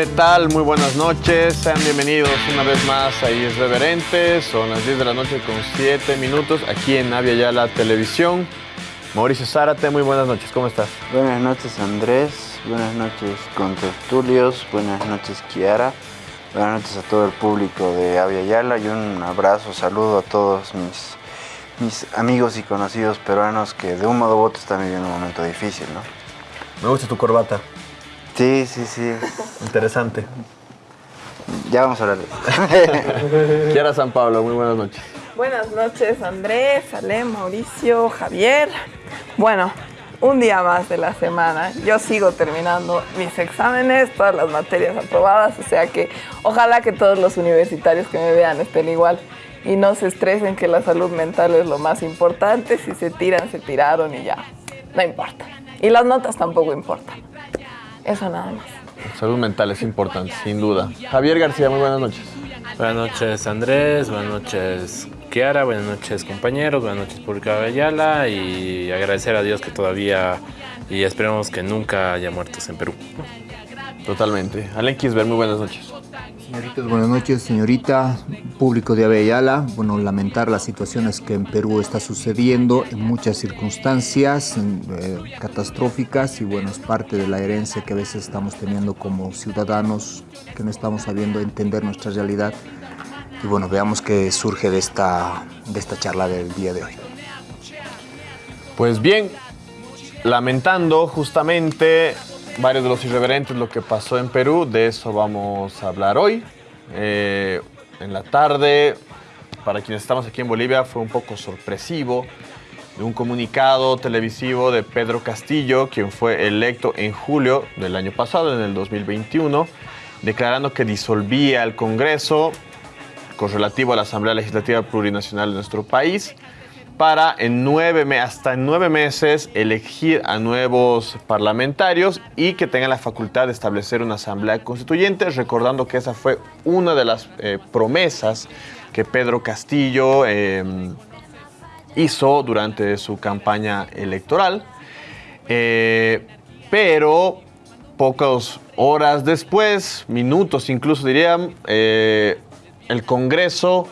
¿Qué tal? Muy buenas noches. Sean bienvenidos una vez más a Irreverentes. Son las 10 de la noche con 7 minutos aquí en Avia Yala Televisión. Mauricio Zárate, muy buenas noches. ¿Cómo estás? Buenas noches Andrés, buenas noches Contertulios, buenas noches Kiara, buenas noches a todo el público de Avia Yala y un abrazo, saludo a todos mis, mis amigos y conocidos peruanos que de un modo u otro están viviendo un momento difícil, ¿no? Me gusta tu corbata. Sí, sí, sí. Interesante. Ya vamos a hablar de eso. Kiara San Pablo, muy buenas noches. Buenas noches Andrés, Ale, Mauricio, Javier. Bueno, un día más de la semana. Yo sigo terminando mis exámenes, todas las materias aprobadas, o sea que ojalá que todos los universitarios que me vean estén igual y no se estresen que la salud mental es lo más importante. Si se tiran, se tiraron y ya, no importa. Y las notas tampoco importan. Eso nada más. Salud mental es importante, sin duda. Javier García, muy buenas noches. Buenas noches Andrés, buenas noches Kiara, buenas noches compañeros, buenas noches Pública Ayala y agradecer a Dios que todavía y esperemos que nunca haya muertos en Perú. Totalmente. Alen Kisber, muy buenas noches. Buenas noches, señorita, público de Avellala. Bueno, lamentar las situaciones que en Perú está sucediendo en muchas circunstancias eh, catastróficas y bueno, es parte de la herencia que a veces estamos teniendo como ciudadanos, que no estamos sabiendo entender nuestra realidad. Y bueno, veamos qué surge de esta, de esta charla del día de hoy. Pues bien, lamentando justamente varios de los irreverentes lo que pasó en Perú, de eso vamos a hablar hoy. Eh, en la tarde, para quienes estamos aquí en Bolivia, fue un poco sorpresivo de un comunicado televisivo de Pedro Castillo, quien fue electo en julio del año pasado, en el 2021, declarando que disolvía el Congreso con relativo a la Asamblea Legislativa Plurinacional de nuestro país para en nueve hasta en nueve meses elegir a nuevos parlamentarios y que tengan la facultad de establecer una asamblea constituyente, recordando que esa fue una de las eh, promesas que Pedro Castillo eh, hizo durante su campaña electoral. Eh, pero pocas horas después, minutos incluso dirían, eh, el Congreso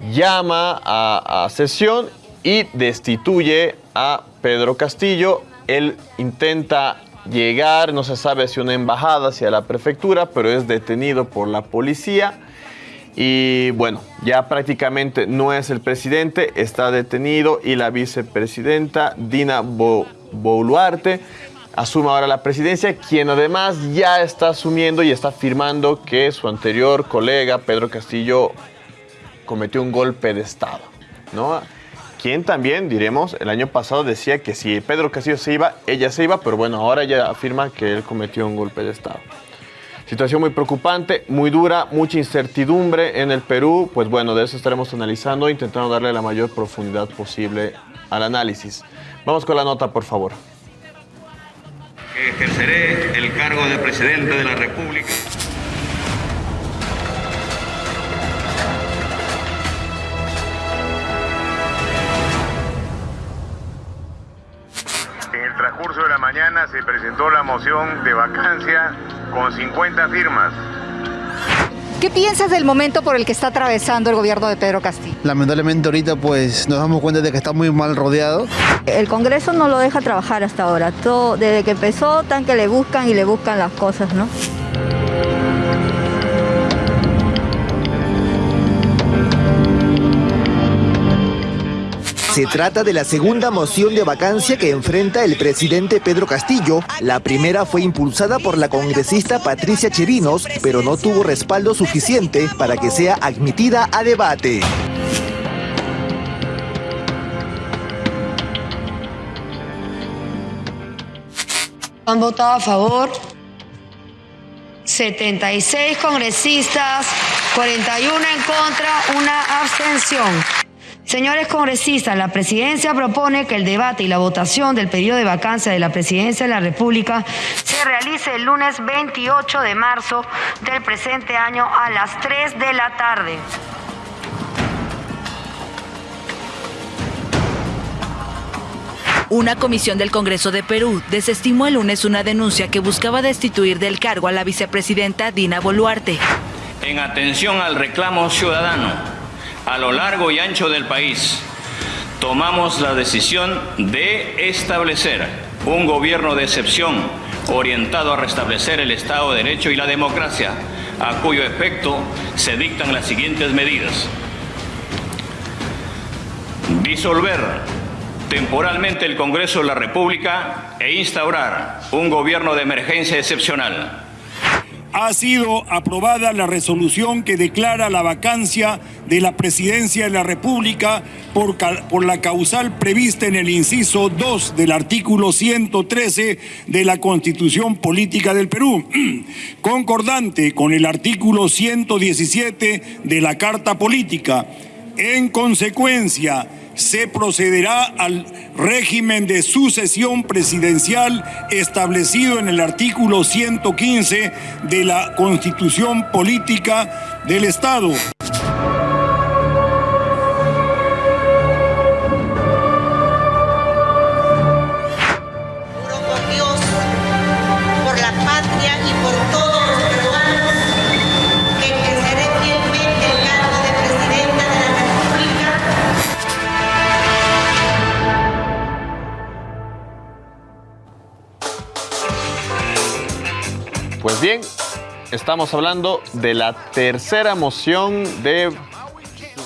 llama a sesión y destituye a Pedro Castillo. Él intenta llegar, no se sabe si una embajada, si a la prefectura, pero es detenido por la policía. Y bueno, ya prácticamente no es el presidente, está detenido y la vicepresidenta Dina Bo- Boluarte asume ahora la presidencia, quien además ya está asumiendo y está afirmando que su anterior colega Pedro Castillo cometió un golpe de Estado, ¿no? Quien también, diremos, el año pasado decía que si Pedro Castillo se iba, ella se iba, pero bueno, ahora ella afirma que él cometió un golpe de Estado. Situación muy preocupante, muy dura, mucha incertidumbre en el Perú. Pues bueno, de eso estaremos analizando, intentando darle la mayor profundidad posible al análisis. Vamos con la nota, por favor. ejerceré el cargo de presidente de la República. Se presentó la moción de vacancia con 50 firmas. ¿Qué piensas del momento por el que está atravesando el gobierno de Pedro Castillo? Lamentablemente ahorita pues nos damos cuenta de que está muy mal rodeado. El Congreso no lo deja trabajar hasta ahora. Todo, desde que empezó, tan que le buscan y le buscan las cosas, ¿no? Se trata de la segunda moción de vacancia que enfrenta el presidente Pedro Castillo. La primera fue impulsada por la congresista Patricia Chirinos, pero no tuvo respaldo suficiente para que sea admitida a debate. Han votado a favor 76 congresistas, 41 en contra, una abstención. Señores congresistas, la presidencia propone que el debate y la votación del periodo de vacancia de la presidencia de la República se realice el lunes 28 de marzo del presente año a las 3 de la tarde. Una comisión del Congreso de Perú desestimó el lunes una denuncia que buscaba destituir del cargo a la vicepresidenta Dina Boluarte. En atención al reclamo ciudadano a lo largo y ancho del país, tomamos la decisión de establecer un gobierno de excepción orientado a restablecer el Estado de Derecho y la democracia, a cuyo efecto se dictan las siguientes medidas. Disolver temporalmente el Congreso de la República e instaurar un gobierno de emergencia excepcional ha sido aprobada la resolución que declara la vacancia de la presidencia de la República por, por, la causal prevista en el inciso 2 del artículo 113 de la Constitución Política del Perú, concordante con el artículo 117 de la Carta Política. En consecuencia, se procederá al régimen de sucesión presidencial establecido en el artículo 115 de la Constitución Política del Estado. Pues bien, estamos hablando de la tercera moción de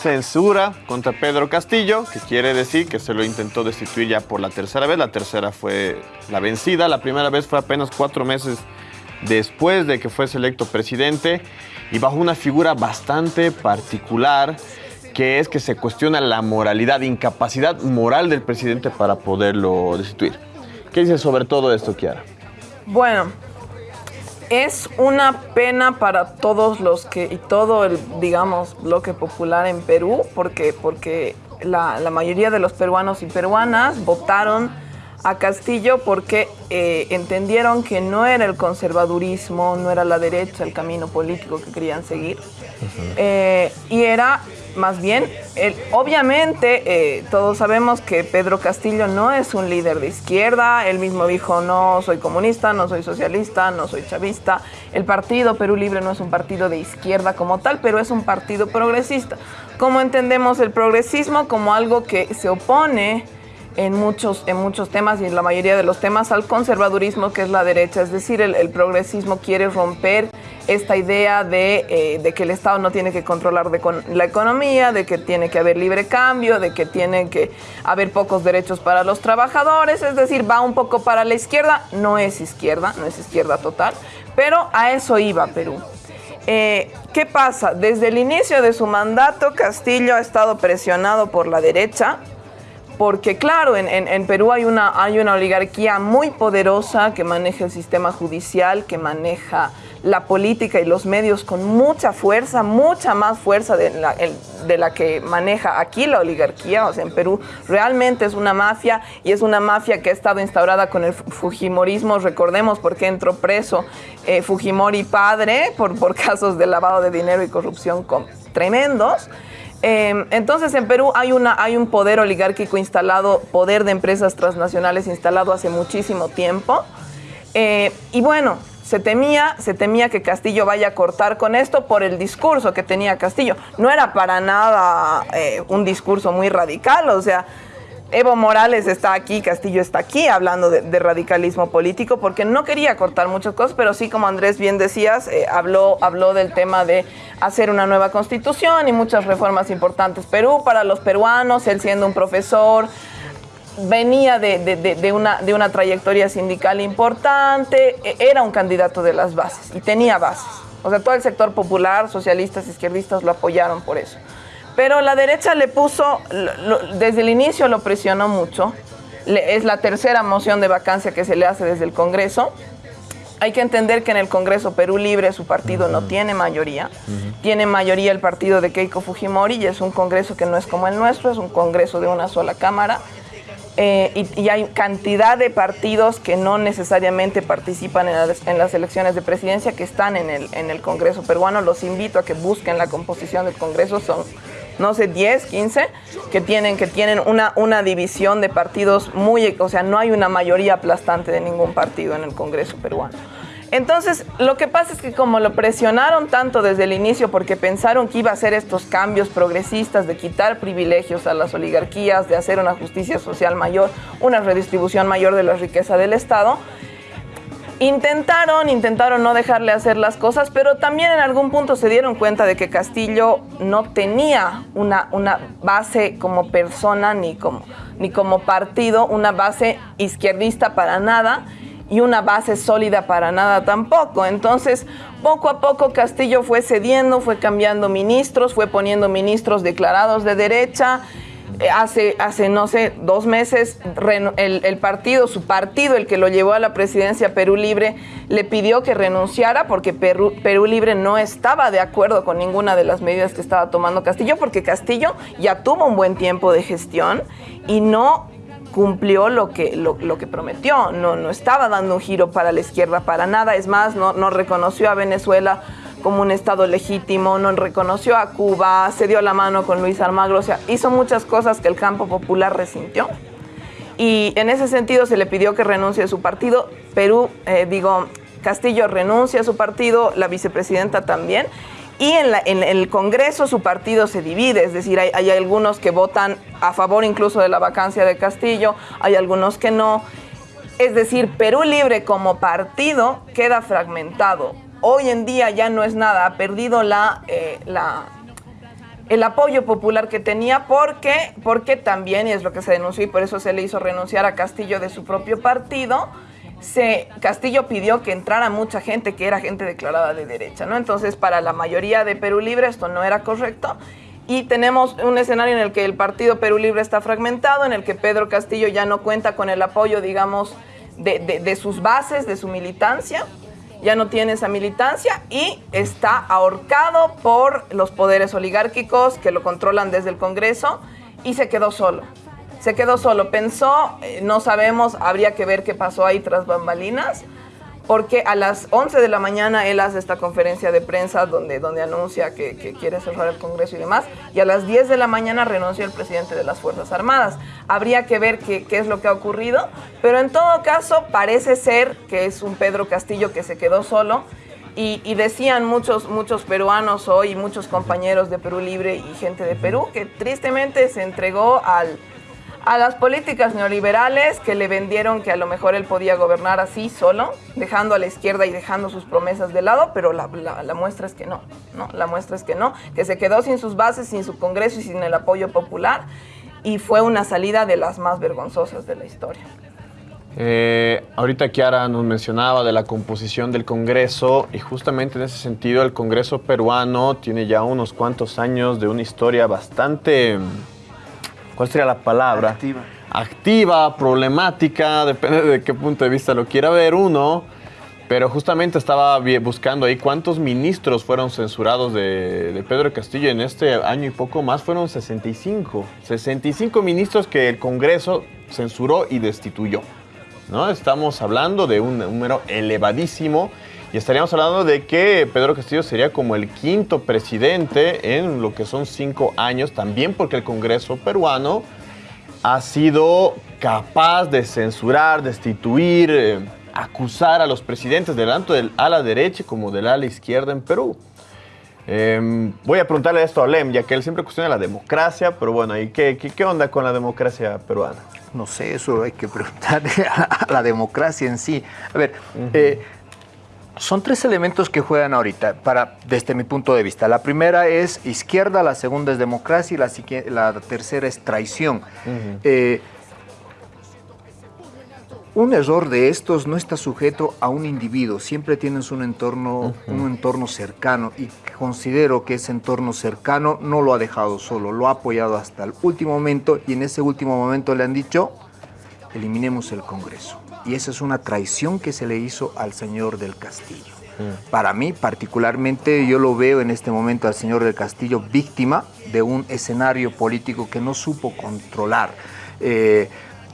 censura contra Pedro Castillo, que quiere decir que se lo intentó destituir ya por la tercera vez. La tercera fue la vencida, la primera vez fue apenas cuatro meses después de que fuese electo presidente y bajo una figura bastante particular que es que se cuestiona la moralidad, incapacidad moral del presidente para poderlo destituir. ¿Qué dice sobre todo esto, Kiara? Bueno, es una pena para todos los que, y todo el, digamos, bloque popular en Perú, porque, porque la, mayoría de los peruanos y peruanas votaron a Castillo porque eh, entendieron que no era el conservadurismo, no era la derecha el camino político que querían seguir, eh, y era más bien, obviamente eh, todos sabemos que Pedro Castillo no es un líder de izquierda, él mismo dijo no soy comunista, no soy socialista, no soy chavista, el partido Perú Libre no es un partido de izquierda como tal, pero es un partido progresista. ¿Cómo entendemos el progresismo? Como algo que se opone en muchos, en muchos temas y en la mayoría de los temas al conservadurismo que es la derecha, es decir, el, progresismo quiere romper esta idea eh, de, que el Estado no tiene que controlar la economía, de que tiene que haber libre cambio, de que tiene que haber pocos derechos para los trabajadores, es decir, va un poco para la izquierda, no es izquierda, no es izquierda total, pero a eso iba Perú. Eh, ¿Qué pasa? Desde el inicio de su mandato, Castillo ha estado presionado por la derecha, porque claro, en, Perú hay una, hay una oligarquía muy poderosa que maneja el sistema judicial, que maneja la política y los medios con mucha fuerza, mucha más fuerza de la, de la que maneja aquí la oligarquía. O sea, en Perú realmente es una mafia y es una mafia que ha estado instaurada con el Fujimorismo. Recordemos por qué entró preso eh, Fujimori padre por, por casos de lavado de dinero y corrupción tremendos. Em, entonces en Perú hay, una, hay un poder oligárquico instalado, poder de empresas transnacionales instalado hace muchísimo tiempo. Eh, y bueno, se temía, se temía que Castillo vaya a cortar con esto por el discurso que tenía Castillo. No era para nada eh, un discurso muy radical, o sea, Evo Morales está aquí, Castillo está aquí hablando de, radicalismo político porque no quería cortar muchas cosas, pero sí, como Andrés bien decías, eh, habló, habló del tema de hacer una nueva constitución y muchas reformas importantes. Perú para los peruanos, él siendo un profesor, venía de, una, de una trayectoria sindical importante, e, era un candidato de las bases y tenía bases. O sea, todo el sector popular, socialistas, izquierdistas lo apoyaron por eso. Pero la derecha le puso, desde el inicio lo presionó mucho. es la tercera moción de vacancia que se le hace desde el Congreso. Hay que entender que en el Congreso Perú Libre su partido no tiene mayoría. Tiene mayoría el partido de Keiko Fujimori y es un Congreso que no es como el nuestro, es un Congreso de una sola Cámara. Eh, y, hay cantidad de partidos que no necesariamente participan en las, en las, elecciones de presidencia que están en el, en el Congreso peruano. Los invito a que busquen la composición del Congreso. Son no sé, 10, 15, que tienen, que tienen una, una división de partidos muy, o sea, no hay una mayoría aplastante de ningún partido en el Congreso peruano. Entonces, lo que pasa es que como lo presionaron tanto desde el inicio porque pensaron que iba a hacer estos cambios progresistas de quitar privilegios a las oligarquías, de hacer una justicia social mayor, una redistribución mayor de la riqueza del Estado, Intentaron, intentaron no dejarle hacer las cosas, pero también en algún punto se dieron cuenta de que Castillo no tenía una, una base como persona ni como, ni como partido, una base izquierdista para nada y una base sólida para nada tampoco. Entonces, poco a poco Castillo fue cediendo, fue cambiando ministros, fue poniendo ministros declarados de derecha eh, hace, hace, no sé, dos meses, el, partido, su partido, el que lo llevó a la presidencia Perú Libre, le pidió que renunciara porque Perú, Perú Libre no estaba de acuerdo con ninguna de las medidas que estaba tomando Castillo, porque Castillo ya tuvo un buen tiempo de gestión y no cumplió lo que, lo, que prometió, no, no estaba dando un giro para la izquierda para nada, es más, no, no reconoció a Venezuela como un Estado legítimo, no reconoció a Cuba, se dio la mano con Luis Almagro, o sea, hizo muchas cosas que el campo popular resintió. Y en ese sentido se le pidió que renuncie a su partido. Perú, eh, digo, Castillo renuncia a su partido, la vicepresidenta también. Y en, el Congreso su partido se divide, es decir, hay, hay, algunos que votan a favor incluso de la vacancia de Castillo, hay algunos que no. Es decir, Perú Libre como partido queda fragmentado hoy en día ya no es nada, ha perdido la, eh, la, el apoyo popular que tenía porque, porque también, y es lo que se denunció y por eso se le hizo renunciar a Castillo de su propio partido, se, Castillo pidió que entrara mucha gente que era gente declarada de derecha, ¿no? Entonces, para la mayoría de Perú Libre esto no era correcto. Y tenemos un escenario en el que el partido Perú Libre está fragmentado, en el que Pedro Castillo ya no cuenta con el apoyo, digamos, de, de sus bases, de su militancia ya no tiene esa militancia y está ahorcado por los poderes oligárquicos que lo controlan desde el Congreso y se quedó solo. Se quedó solo, pensó, eh, no sabemos, habría que ver qué pasó ahí tras bambalinas, porque a las 11 de la mañana él hace esta conferencia de prensa donde, donde anuncia que, quiere cerrar el Congreso y demás, y a las 10 de la mañana renunció el presidente de las Fuerzas Armadas. Habría que ver qué, qué es lo que ha ocurrido, pero en todo caso parece ser que es un Pedro Castillo que se quedó solo. Y, y, decían muchos, muchos peruanos hoy, muchos compañeros de Perú Libre y gente de Perú, que tristemente se entregó al, a las políticas neoliberales que le vendieron que a lo mejor él podía gobernar así solo, dejando a la izquierda y dejando sus promesas de lado, pero la, muestra es que no, no, la muestra es que no, que se quedó sin sus bases, sin su Congreso y sin el apoyo popular y fue una salida de las más vergonzosas de la historia. Eh, ahorita Kiara nos mencionaba de la composición del Congreso y justamente en ese sentido el Congreso peruano tiene ya unos cuantos años de una historia bastante ¿cuál sería la palabra? Activa. Activa, problemática, depende de qué punto de vista lo quiera ver uno. Pero justamente estaba buscando ahí cuántos ministros fueron censurados de, Pedro Castillo en este año y poco más. Fueron 65. 65 ministros que el Congreso censuró y destituyó. ¿no? Estamos hablando de un número elevadísimo y estaríamos hablando de que Pedro Castillo sería como el quinto presidente en lo que son cinco años, también porque el Congreso peruano ha sido capaz de censurar, destituir, eh, acusar a los presidentes tanto del ala derecha como del ala izquierda en Perú. Em, voy a preguntarle esto a Lem, ya que él siempre cuestiona la democracia, pero bueno, ¿y qué, qué, onda con la democracia peruana? No sé, eso hay que preguntarle a la democracia en sí. A ver, eh, son tres elementos que juegan ahorita, para, desde mi punto de vista. La primera es izquierda, la segunda es democracia y la, tercera es traición. Eh, un error de estos no está sujeto a un individuo, siempre tienes un entorno, un entorno cercano y considero que ese entorno cercano no lo ha dejado solo, lo ha apoyado hasta el último momento y en ese último momento le han dicho, eliminemos el Congreso y esa es una traición que se le hizo al señor del Castillo. Mm. Para mí, particularmente, yo lo veo en este momento al señor del Castillo víctima de un escenario político que no supo controlar. Eh,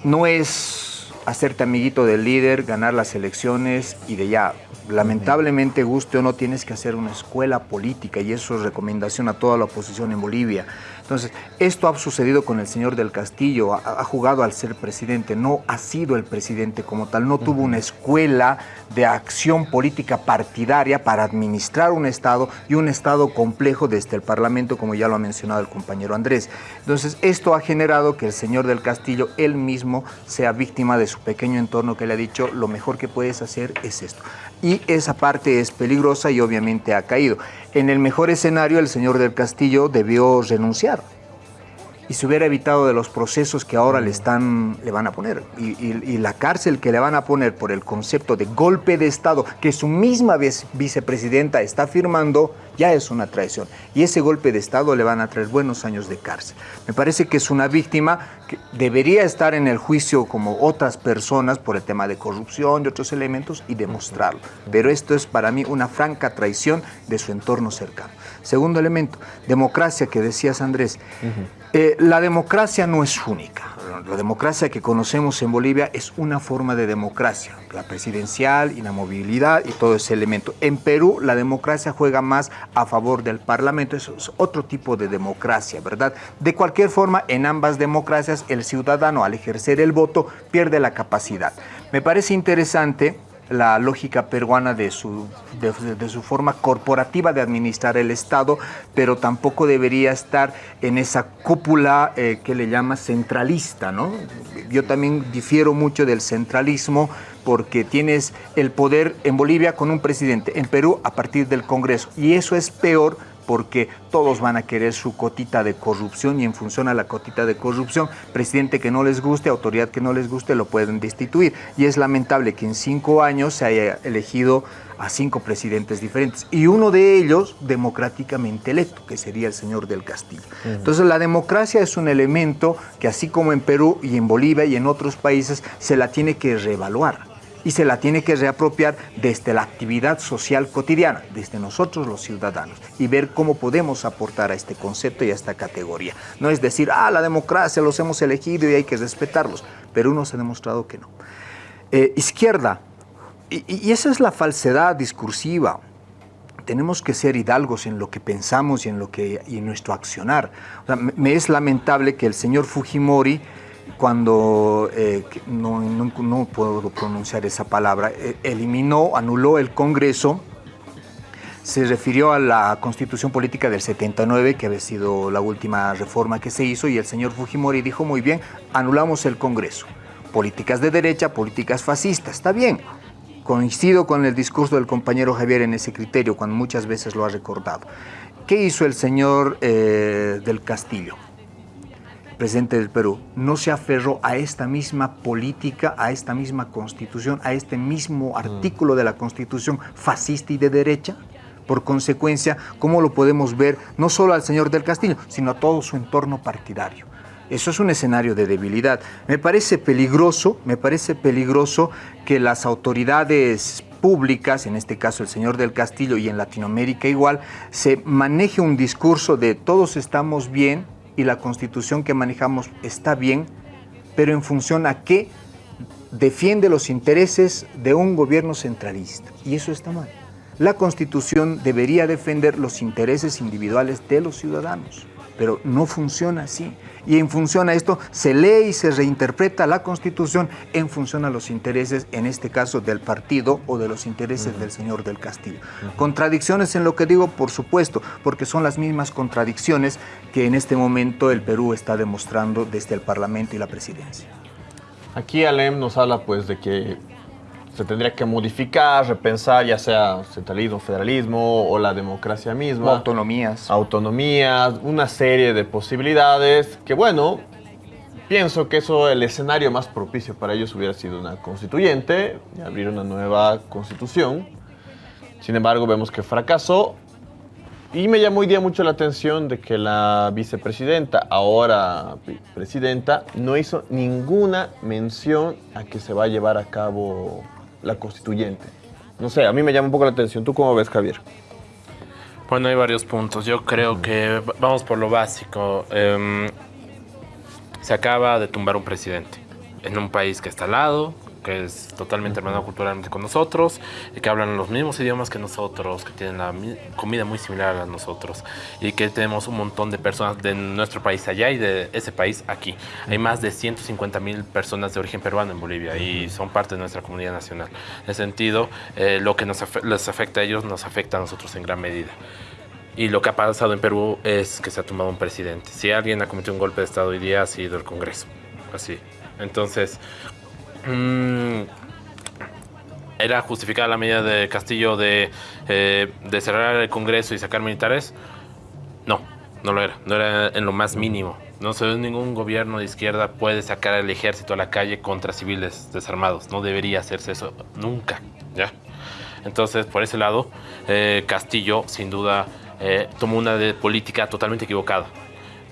no es hacerte amiguito del líder, ganar las elecciones y de ya. Lamentablemente, guste o no, tienes que hacer una escuela política y eso es recomendación a toda la oposición en Bolivia. Entonces, esto ha sucedido con el señor del Castillo, ha, ha jugado al ser presidente, no ha sido el presidente como tal, no tuvo una escuela de acción política partidaria para administrar un Estado y un Estado complejo desde el Parlamento, como ya lo ha mencionado el compañero Andrés. Entonces, esto ha generado que el señor del Castillo, él mismo, sea víctima de su pequeño entorno que le ha dicho, lo mejor que puedes hacer es esto. Y esa parte es peligrosa y obviamente ha caído. En el mejor escenario, el señor del Castillo debió renunciar y se hubiera evitado de los procesos que ahora le, están, le van a poner. Y, la cárcel que le van a poner por el concepto de golpe de Estado que su misma vice- vicepresidenta está firmando, ya es una traición. Y ese golpe de Estado le van a traer buenos años de cárcel. Me parece que es una víctima que debería estar en el juicio como otras personas por el tema de corrupción y otros elementos y demostrarlo. Pero esto es para mí una franca traición de su entorno cercano. Segundo elemento, democracia que decías Andrés. Eh, la democracia no es única. La democracia que conocemos en Bolivia es una forma de democracia, la presidencial, inamovilidad y todo ese elemento. En Perú la democracia juega más a favor del Parlamento, eso es otro tipo de democracia, ¿verdad? De cualquier forma, en ambas democracias el ciudadano al ejercer el voto pierde la capacidad. Me parece interesante la lógica peruana de su, de, su forma corporativa de administrar el Estado, pero tampoco debería estar en esa cúpula eh, que le llama centralista, ¿no? Yo también difiero mucho del centralismo porque tienes el poder en Bolivia con un presidente, en Perú a partir del Congreso, y eso es peor porque todos van a querer su cotita de corrupción y en función a la cotita de corrupción, presidente que no les guste, autoridad que no les guste, lo pueden destituir. Y es lamentable que en cinco años se haya elegido a cinco presidentes diferentes y uno de ellos democráticamente electo, que sería el señor del Castillo. Entonces la democracia es un elemento que así como en Perú y en Bolivia y en otros países se la tiene que reevaluar y se la tiene que reapropiar desde la actividad social cotidiana, desde nosotros los ciudadanos, y ver cómo podemos aportar a este concepto y a esta categoría. No es decir, ah, la democracia los hemos elegido y hay que respetarlos, pero uno se ha demostrado que no. Eh, izquierda, y, esa es la falsedad discursiva. Tenemos que ser hidalgos en lo que pensamos y en, lo que, y en nuestro accionar. Me es lamentable que el señor Fujimori cuando, eh, no puedo pronunciar esa palabra, eh, eliminó, anuló el Congreso, se refirió a la constitución política del 79, que había sido la última reforma que se hizo, y el señor Fujimori dijo, muy bien, anulamos el Congreso. Políticas de derecha, políticas fascistas, está bien. Coincido con el discurso del compañero Javier en ese criterio, cuando muchas veces lo ha recordado. ¿Qué hizo el señor eh, del Castillo? Presidente del Perú, no se aferró a esta misma política, a esta misma constitución, a este mismo artículo de la constitución fascista y de derecha. Por consecuencia, ¿cómo lo podemos ver no solo al señor del Castillo, sino a todo su entorno partidario? Eso es un escenario de debilidad. Me parece peligroso, me parece peligroso que las autoridades públicas, en este caso el señor del Castillo y en Latinoamérica igual, se maneje un discurso de todos estamos bien y la constitución que manejamos está bien, pero en función a qué defiende los intereses de un gobierno centralista. Y eso está mal. La constitución debería defender los intereses individuales de los ciudadanos, pero no funciona así. Y en función a esto se lee y se reinterpreta la constitución en función a los intereses, en este caso del partido o de los intereses del señor del Castillo. Contradicciones en lo que digo, por supuesto, porque son las mismas contradicciones que en este momento el Perú está demostrando desde el Parlamento y la presidencia. Aquí Alem nos habla pues de que se tendría que modificar, repensar, ya sea centralismo, federalismo o la democracia misma. O autonomías. Autonomías, una serie de posibilidades que bueno, pienso que eso, el escenario más propicio para ellos hubiera sido una constituyente y abrir una nueva constitución. Sin embargo, vemos que fracasó y me llamó hoy día mucho la atención de que la vicepresidenta, ahora presidenta, no hizo ninguna mención a que se va a llevar a cabo la constituyente. No sé, a mí me llama un poco la atención. ¿Tú cómo ves, Javier? Bueno, hay varios puntos. Yo creo que vamos por lo básico. Em, se acaba de tumbar un presidente. en un país que está al lado, que es totalmente hermano culturalmente con nosotros, y que hablan los mismos idiomas que nosotros, que tienen la comida muy similar a nosotros, y que tenemos un montón de personas de nuestro país allá y de ese país aquí. Hay más de 150 mil personas de origen peruano en Bolivia y son parte de nuestra comunidad nacional. En ese sentido, eh, lo que nos les afecta a ellos nos afecta a nosotros en gran medida. Y lo que ha pasado en Perú es que se ha tomado un presidente. Si alguien ha cometido un golpe de Estado hoy día, ha sido el Congreso. Así. Entonces, Mm, ¿Era justificada la medida de Castillo de, eh, de cerrar el Congreso y sacar militares? No, no lo era. No era en lo más mínimo. No se ningún gobierno de izquierda puede sacar al ejército a la calle contra civiles desarmados. No debería hacerse eso nunca. ¿ya? Entonces, por ese lado, eh, Castillo, sin duda, eh, tomó una política totalmente equivocada.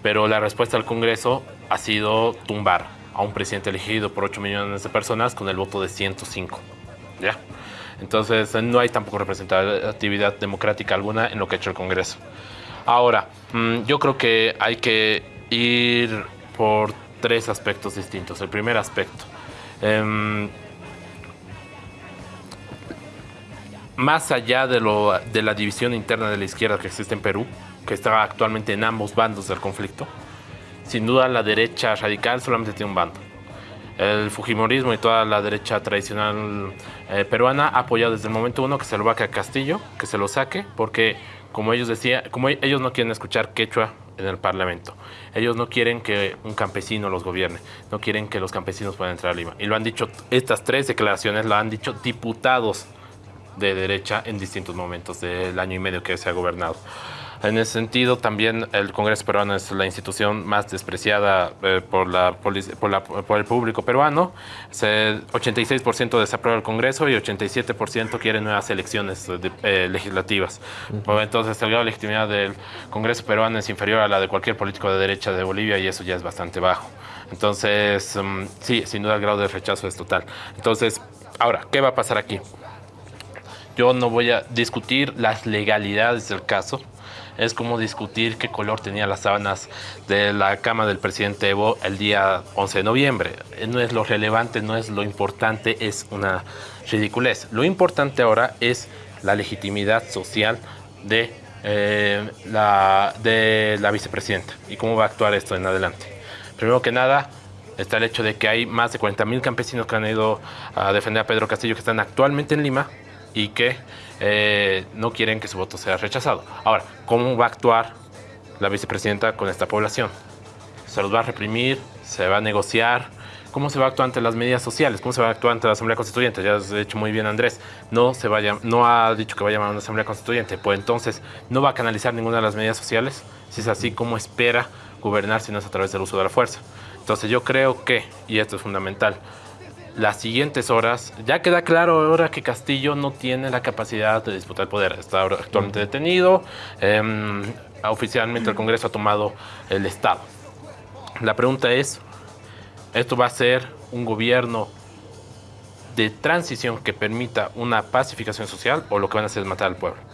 Pero la respuesta del Congreso ha sido tumbar a un presidente elegido por 8 millones de personas con el voto de 105. ¿Ya? Entonces no hay tampoco representatividad democrática alguna en lo que ha hecho el Congreso. Ahora, mm, yo creo que hay que ir por tres aspectos distintos. El primer aspecto, em, más allá de, lo, de la división interna de la izquierda que existe en Perú, que está actualmente en ambos bandos del conflicto, sin duda la derecha radical solamente tiene un bando. El Fujimorismo y toda la derecha tradicional eh, peruana ha apoyado desde el momento uno que se lo vaque a Castillo, que se lo saque, porque como ellos decían, como ellos no quieren escuchar quechua en el Parlamento. Ellos no quieren que un campesino los gobierne, no quieren que los campesinos puedan entrar a Lima. Y lo han dicho, estas tres declaraciones lo han dicho diputados de derecha en distintos momentos del año y medio que se ha gobernado. En ese sentido, también el Congreso peruano es la institución más despreciada eh, por, la, por, el público peruano. 86% desaprueba el Congreso y 87% quiere nuevas elecciones eh, legislativas. Entonces, el grado de legitimidad del Congreso peruano es inferior a la de cualquier político de derecha de Bolivia y eso ya es bastante bajo. Entonces, mm, sí, sin duda el grado de rechazo es total. Entonces, ahora, ¿qué va a pasar aquí? Yo no voy a discutir las legalidades del caso, es como discutir qué color tenía las sábanas de la cama del presidente Evo el día 11 de noviembre. No es lo relevante, no es lo importante, es una ridiculez. Lo importante ahora es la legitimidad social de, eh, la, de la vicepresidenta y cómo va a actuar esto en adelante. Primero que nada, está el hecho de que hay más de 40.000 campesinos que han ido a defender a Pedro Castillo que están actualmente en Lima y que eh, no quieren que su voto sea rechazado. Ahora, ¿cómo va a actuar la vicepresidenta con esta población? ¿Se los va a reprimir? ¿Se va a negociar? ¿Cómo se va a actuar ante las medidas sociales? ¿Cómo se va a actuar ante la Asamblea Constituyente? Ya has dicho muy bien Andrés, no, se vaya, no ha dicho que va a llamar a una Asamblea Constituyente, pues entonces no va a canalizar ninguna de las medidas sociales. Si es así, ¿cómo espera gobernar si no es a través del uso de la fuerza? Entonces yo creo que, y esto es fundamental, las siguientes horas, ya queda claro ahora que Castillo no tiene la capacidad de disputar el poder. Está actualmente detenido. Em, oficialmente el Congreso ha tomado el Estado. La pregunta es, ¿esto va a ser un gobierno de transición que permita una pacificación social o lo que van a hacer es matar al pueblo?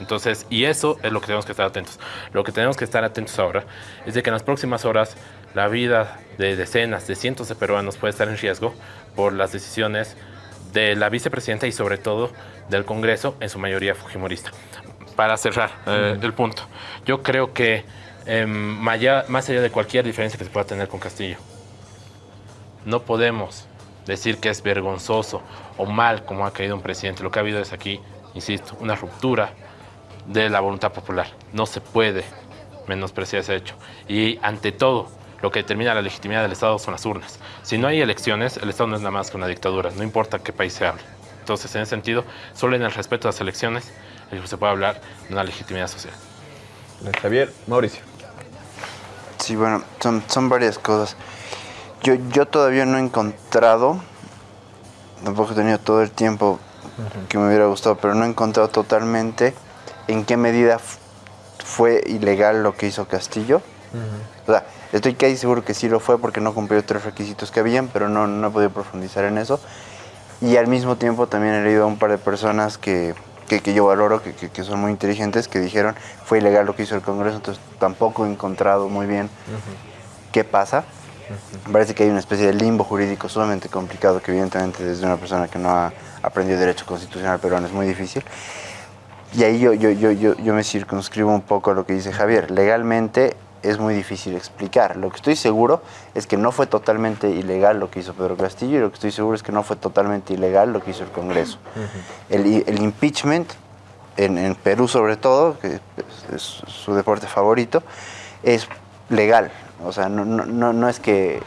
Entonces, y eso es lo que tenemos que estar atentos. Lo que tenemos que estar atentos ahora es de que en las próximas horas la vida de decenas, de cientos de peruanos puede estar en riesgo por las decisiones de la vicepresidenta y sobre todo del Congreso, en su mayoría fujimorista. Para cerrar eh, el punto, yo creo que em, más allá de cualquier diferencia que se pueda tener con Castillo, no podemos decir que es vergonzoso o mal como ha caído un presidente. Lo que ha habido es aquí, insisto, una ruptura de la voluntad popular. No se puede menospreciar ese hecho. Y ante todo, lo que determina la legitimidad del Estado son las urnas. Si no hay elecciones, el Estado no es nada más que una dictadura, no importa qué país se hable. Entonces, en ese sentido, solo en el respeto a las elecciones se puede hablar de una legitimidad social. Javier, Mauricio. Sí, bueno, son, son varias cosas. Yo, yo todavía no he encontrado, tampoco he tenido todo el tiempo que me hubiera gustado, pero no he encontrado totalmente en qué medida fue ilegal lo que hizo Castillo. O sea, Estoy casi seguro que sí lo fue porque no cumplió tres requisitos que habían, pero no, no he podido profundizar en eso. Y al mismo tiempo también he leído a un par de personas que, que, yo valoro, que, que, son muy inteligentes, que dijeron fue ilegal lo que hizo el Congreso, entonces tampoco he encontrado muy bien qué pasa. Parece que hay una especie de limbo jurídico sumamente complicado que evidentemente desde una persona que no ha aprendido derecho constitucional peruano es muy difícil. Y ahí yo, yo, yo, yo, yo me circunscribo un poco a lo que dice Javier. Legalmente es muy difícil explicar. Lo que estoy seguro es que no fue totalmente ilegal lo que hizo Pedro Castillo y lo que estoy seguro es que no fue totalmente ilegal lo que hizo el Congreso. el, el, impeachment, en, en, Perú sobre todo, que es, su deporte favorito, es legal. O sea, no, no, no, es que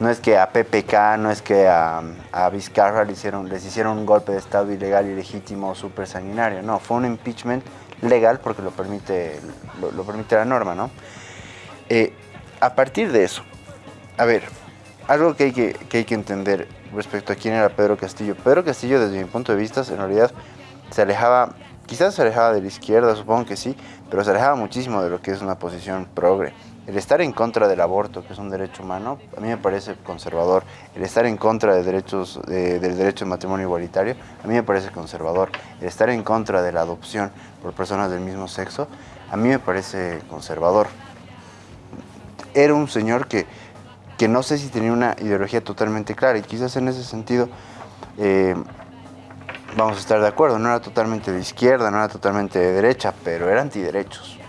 no es que a PPK, no es que a, Vizcarra hicieron, les hicieron un golpe de Estado ilegal, ilegítimo, súper sanguinario. No, fue un impeachment legal porque lo permite, lo, lo permite la norma, ¿no? Eh, a partir de eso, a ver, algo que hay que, que hay que entender respecto a quién era Pedro Castillo. Pedro Castillo, desde mi punto de vista, en realidad se alejaba, quizás se alejaba de la izquierda, supongo que sí, pero se alejaba muchísimo de lo que es una posición progre. El estar en contra del aborto, que es un derecho humano, a mí me parece conservador. El estar en contra de derechos, de, del derecho de matrimonio igualitario, a mí me parece conservador. El estar en contra de la adopción por personas del mismo sexo, a mí me parece conservador. Era un señor que, que no sé si tenía una ideología totalmente clara y quizás en ese sentido eh, vamos a estar de acuerdo, no era totalmente de izquierda, no era totalmente de derecha, pero era antiderechos.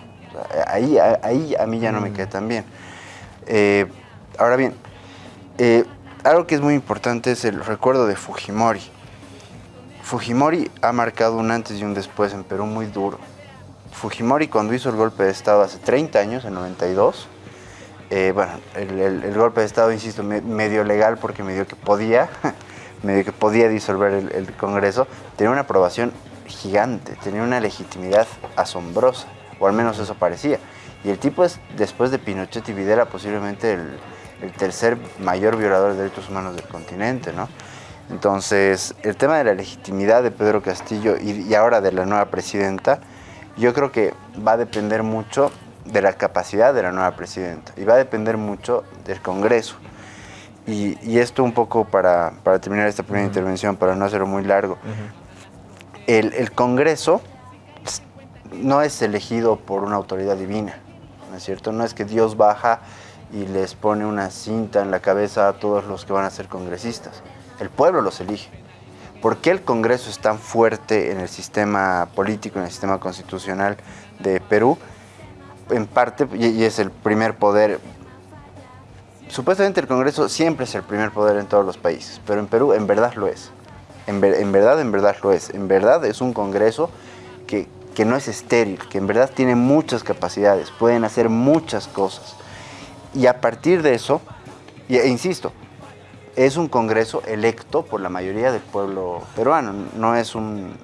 Ahí, ahí a mí ya no me queda tan bien. Eh, ahora bien, eh, algo que es muy importante es el recuerdo de Fujimori. Fujimori ha marcado un antes y un después en Perú muy duro. Fujimori cuando hizo el golpe de Estado hace 30 años, en 92, eh, bueno, el, el, el, golpe de Estado, insisto, me, medio legal porque medio que podía, medio que podía disolver el, el, Congreso, tenía una aprobación gigante, tenía una legitimidad asombrosa, o al menos eso parecía. Y el tipo es, después de Pinochet y Videla, posiblemente el, el tercer mayor violador de derechos humanos del continente, ¿no? Entonces, el tema de la legitimidad de Pedro Castillo y, y ahora de la nueva presidenta, yo creo que va a depender mucho de la capacidad de la nueva presidenta y va a depender mucho del Congreso. Y, y esto un poco para, para, terminar esta primera uh -huh. intervención, para no hacerlo muy largo. Uh -huh. el, el, Congreso no es elegido por una autoridad divina, ¿no es cierto? No es que Dios baja y les pone una cinta en la cabeza a todos los que van a ser congresistas. El pueblo los elige. ¿Por qué el Congreso es tan fuerte en el sistema político, en el sistema constitucional de Perú? en parte, y es el primer poder, supuestamente el Congreso siempre es el primer poder en todos los países, pero en Perú en verdad lo es. En, en verdad, en verdad lo es. En verdad es un Congreso que, que no es estéril, que en verdad tiene muchas capacidades, pueden hacer muchas cosas. Y a partir de eso, e insisto, es un Congreso electo por la mayoría del pueblo peruano, no es un...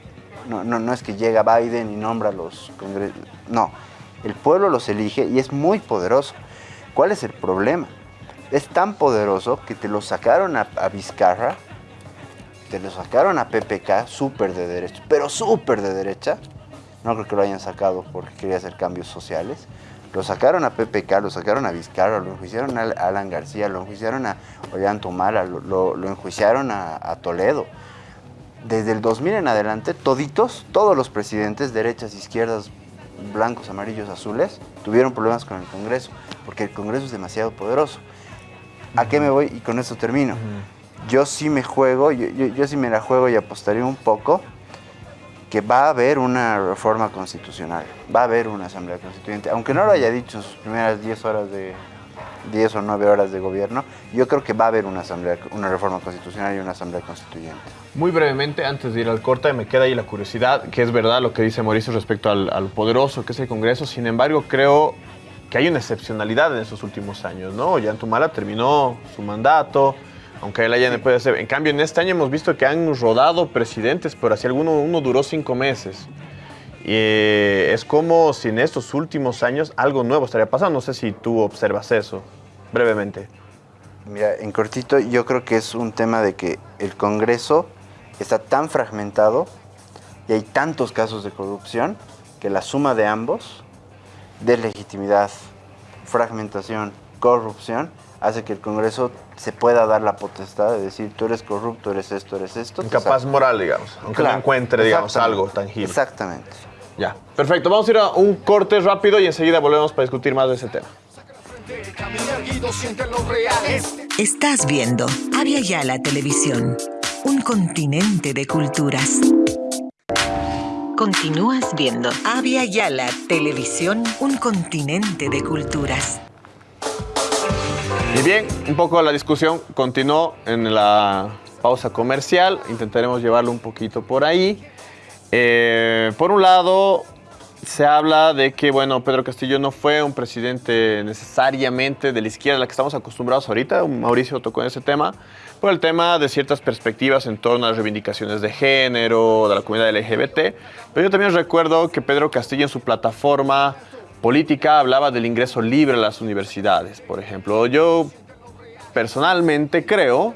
No, no, no es que llega Biden y nombra los congresos, no, el pueblo los elige y es muy poderoso. ¿Cuál es el problema? Es tan poderoso que te lo sacaron a, a Vizcarra, te lo sacaron a PPK, súper de derecha, pero súper de derecha. No creo que lo hayan sacado porque quería hacer cambios sociales. Lo sacaron a PPK, lo sacaron a Vizcarra, lo enjuiciaron a Alan García, lo enjuiciaron a Ollantumala, lo, lo, lo enjuiciaron a, a Toledo. Desde el 2000 en adelante, toditos, todos los presidentes, derechas, izquierdas, blancos, amarillos, azules, tuvieron problemas con el Congreso, porque el Congreso es demasiado poderoso. ¿A qué me voy? Y con esto termino. Yo sí me juego, yo, yo, yo, sí me la juego y apostaría un poco que va a haber una reforma constitucional, va a haber una asamblea constituyente, aunque no lo haya dicho en sus primeras 10 horas de 10 o 9 horas de gobierno, yo creo que va a haber una asamblea, una reforma constitucional y una asamblea constituyente. Muy brevemente, antes de ir al corte, me queda ahí la curiosidad, que es verdad lo que dice Mauricio respecto al, al poderoso que es el Congreso, sin embargo, creo que hay una excepcionalidad en estos últimos años, ¿no? Ollantumala terminó su mandato, aunque él allá no puede ser. En cambio, en este año hemos visto que han rodado presidentes, pero así alguno uno duró cinco meses. Y eh, es como si en estos últimos años algo nuevo estaría pasando. No sé si tú observas eso, brevemente. Mira, en cortito, yo creo que es un tema de que el Congreso está tan fragmentado y hay tantos casos de corrupción que la suma de ambos, deslegitimidad, fragmentación, corrupción, hace que el Congreso se pueda dar la potestad de decir tú eres corrupto, eres esto, eres esto. Incapaz moral, digamos, aunque claro, no encuentre, digamos, algo tangible. Exactamente. Ya, perfecto. Vamos a ir a un corte rápido y enseguida volvemos para discutir más de ese tema. Estás viendo Avia Yala Televisión, un continente de culturas. Continúas viendo Avia Yala Televisión, un continente de culturas. Y bien, un poco la discusión continuó en la pausa comercial. Intentaremos llevarlo un poquito por ahí. Eh, por un lado, se habla de que, bueno, Pedro Castillo no fue un presidente necesariamente de la izquierda a la que estamos acostumbrados ahorita. Mauricio tocó en ese tema. Por el tema de ciertas perspectivas en torno a las reivindicaciones de género, de la comunidad LGBT. Pero yo también recuerdo que Pedro Castillo en su plataforma política hablaba del ingreso libre a las universidades, por ejemplo. Yo personalmente creo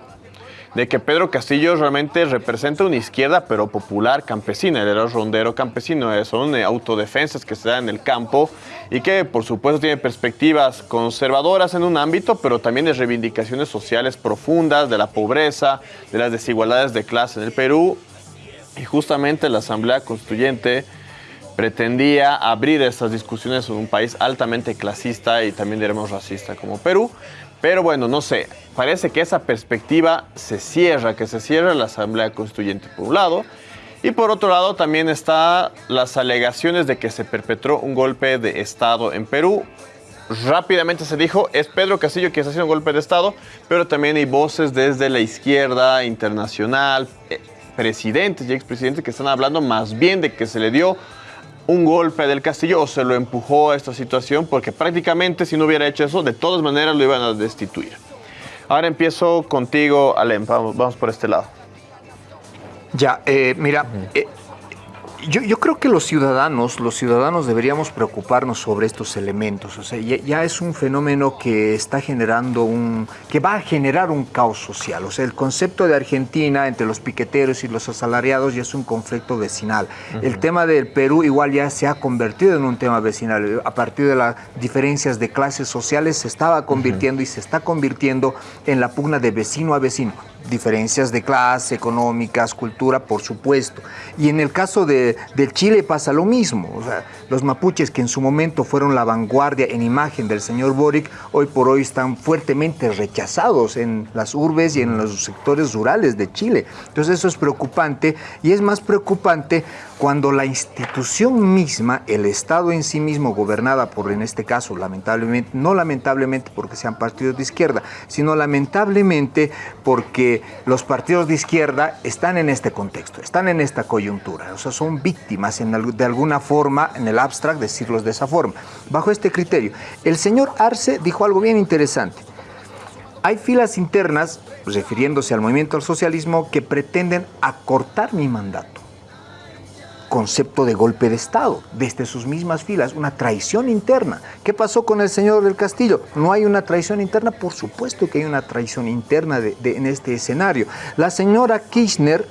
de que Pedro Castillo realmente representa una izquierda, pero popular campesina. Él era rondero campesino, eh, son eh, autodefensas que se dan en el campo y que, por supuesto, tiene perspectivas conservadoras en un ámbito, pero también de reivindicaciones sociales profundas, de la pobreza, de las desigualdades de clase en el Perú. Y justamente la Asamblea Constituyente pretendía abrir estas discusiones en un país altamente clasista y también diremos racista como Perú. Pero bueno, no sé, parece que esa perspectiva se cierra, que se cierra la Asamblea Constituyente por un lado, y por otro lado también está las alegaciones de que se perpetró un golpe de Estado en Perú. Rápidamente se dijo, es Pedro Castillo quien está haciendo un golpe de Estado, pero también hay voces desde la izquierda internacional, eh, presidentes y expresidentes que están hablando más bien de que se le dio un golpe del Castillo o se lo empujó a esta situación porque prácticamente si no hubiera hecho eso, de todas maneras lo iban a destituir. Ahora empiezo contigo, Alem, vamos, vamos por este lado. Ya, eh, mira, eh, yo, creo que los ciudadanos, los ciudadanos deberíamos preocuparnos sobre estos elementos. O sea, ya, es un fenómeno que está generando un, que va a generar un caos social. O sea, el concepto de Argentina entre los piqueteros y los asalariados ya es un conflicto vecinal. El tema del Perú igual ya se ha convertido en un tema vecinal. A partir de las diferencias de clases sociales se estaba convirtiendo y se está convirtiendo en la pugna de vecino a vecino diferencias de clase, económicas, cultura, por supuesto. Y en el caso de, Chile pasa lo mismo. los mapuches que en su momento fueron la vanguardia en imagen del señor Boric, hoy por hoy están fuertemente rechazados en las urbes y en los sectores rurales de Chile. Entonces eso es preocupante y es más preocupante cuando la institución misma, el Estado en sí mismo, gobernada por, en este caso, lamentablemente, no lamentablemente porque sean partidos de izquierda, sino lamentablemente porque los partidos de izquierda están en este contexto, están en esta coyuntura, o sea, son víctimas de alguna forma, en el abstract, decirlos de esa forma. Bajo este criterio, el señor Arce dijo algo bien interesante. Hay filas internas, refiriéndose al movimiento al socialismo, que pretenden acortar mi mandato concepto de golpe de Estado, desde sus mismas filas, una traición interna. ¿Qué pasó con el señor del Castillo? ¿No hay una traición interna? Por supuesto que hay una traición interna en este escenario. La señora Kirchner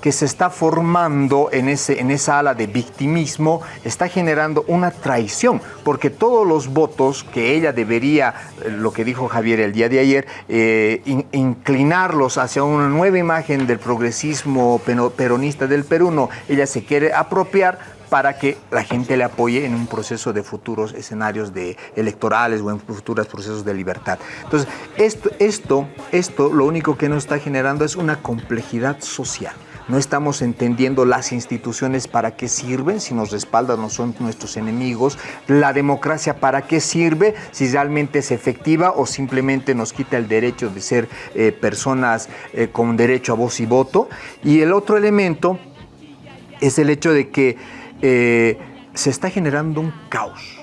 que se está formando en, ese, en esa ala de victimismo está generando una traición, porque todos los votos que ella debería, eh, lo que dijo Javier el día de ayer, eh, inclinarlos hacia una nueva imagen del progresismo peronista del Perú, no, ella se quiere apropiar para que la gente le apoye en un proceso de futuros escenarios de electorales o en futuros procesos de libertad. Entonces, esto, esto, esto lo único que nos está generando es una complejidad social no estamos entendiendo las instituciones para qué sirven, si nos respaldan no son nuestros enemigos, la democracia para qué sirve, si realmente es efectiva o simplemente nos quita el derecho de ser eh, personas eh, con derecho a voz y voto. Y el otro elemento es el hecho de que eh, se está generando un caos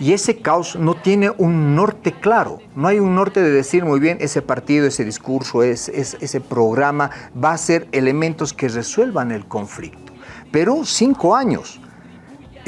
y ese caos no tiene un norte claro. No hay un norte de decir muy bien ese partido, ese discurso, ese programa va a ser elementos que resuelvan el conflicto. Pero cinco años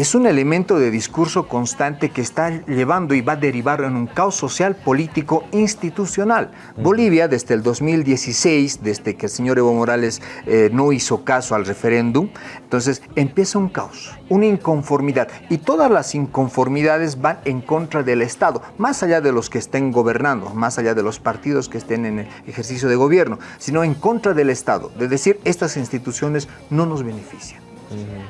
es un elemento de discurso constante que está llevando y va a derivar en un caos social, político, institucional. Bolivia, desde el 2016, desde que el señor Evo Morales eh, no hizo caso al referéndum, entonces empieza un caos, una inconformidad. Y todas las inconformidades van en contra del Estado, más allá de los que estén gobernando, más allá de los partidos que estén en el ejercicio de gobierno, sino en contra del Estado, de decir, estas instituciones no nos benefician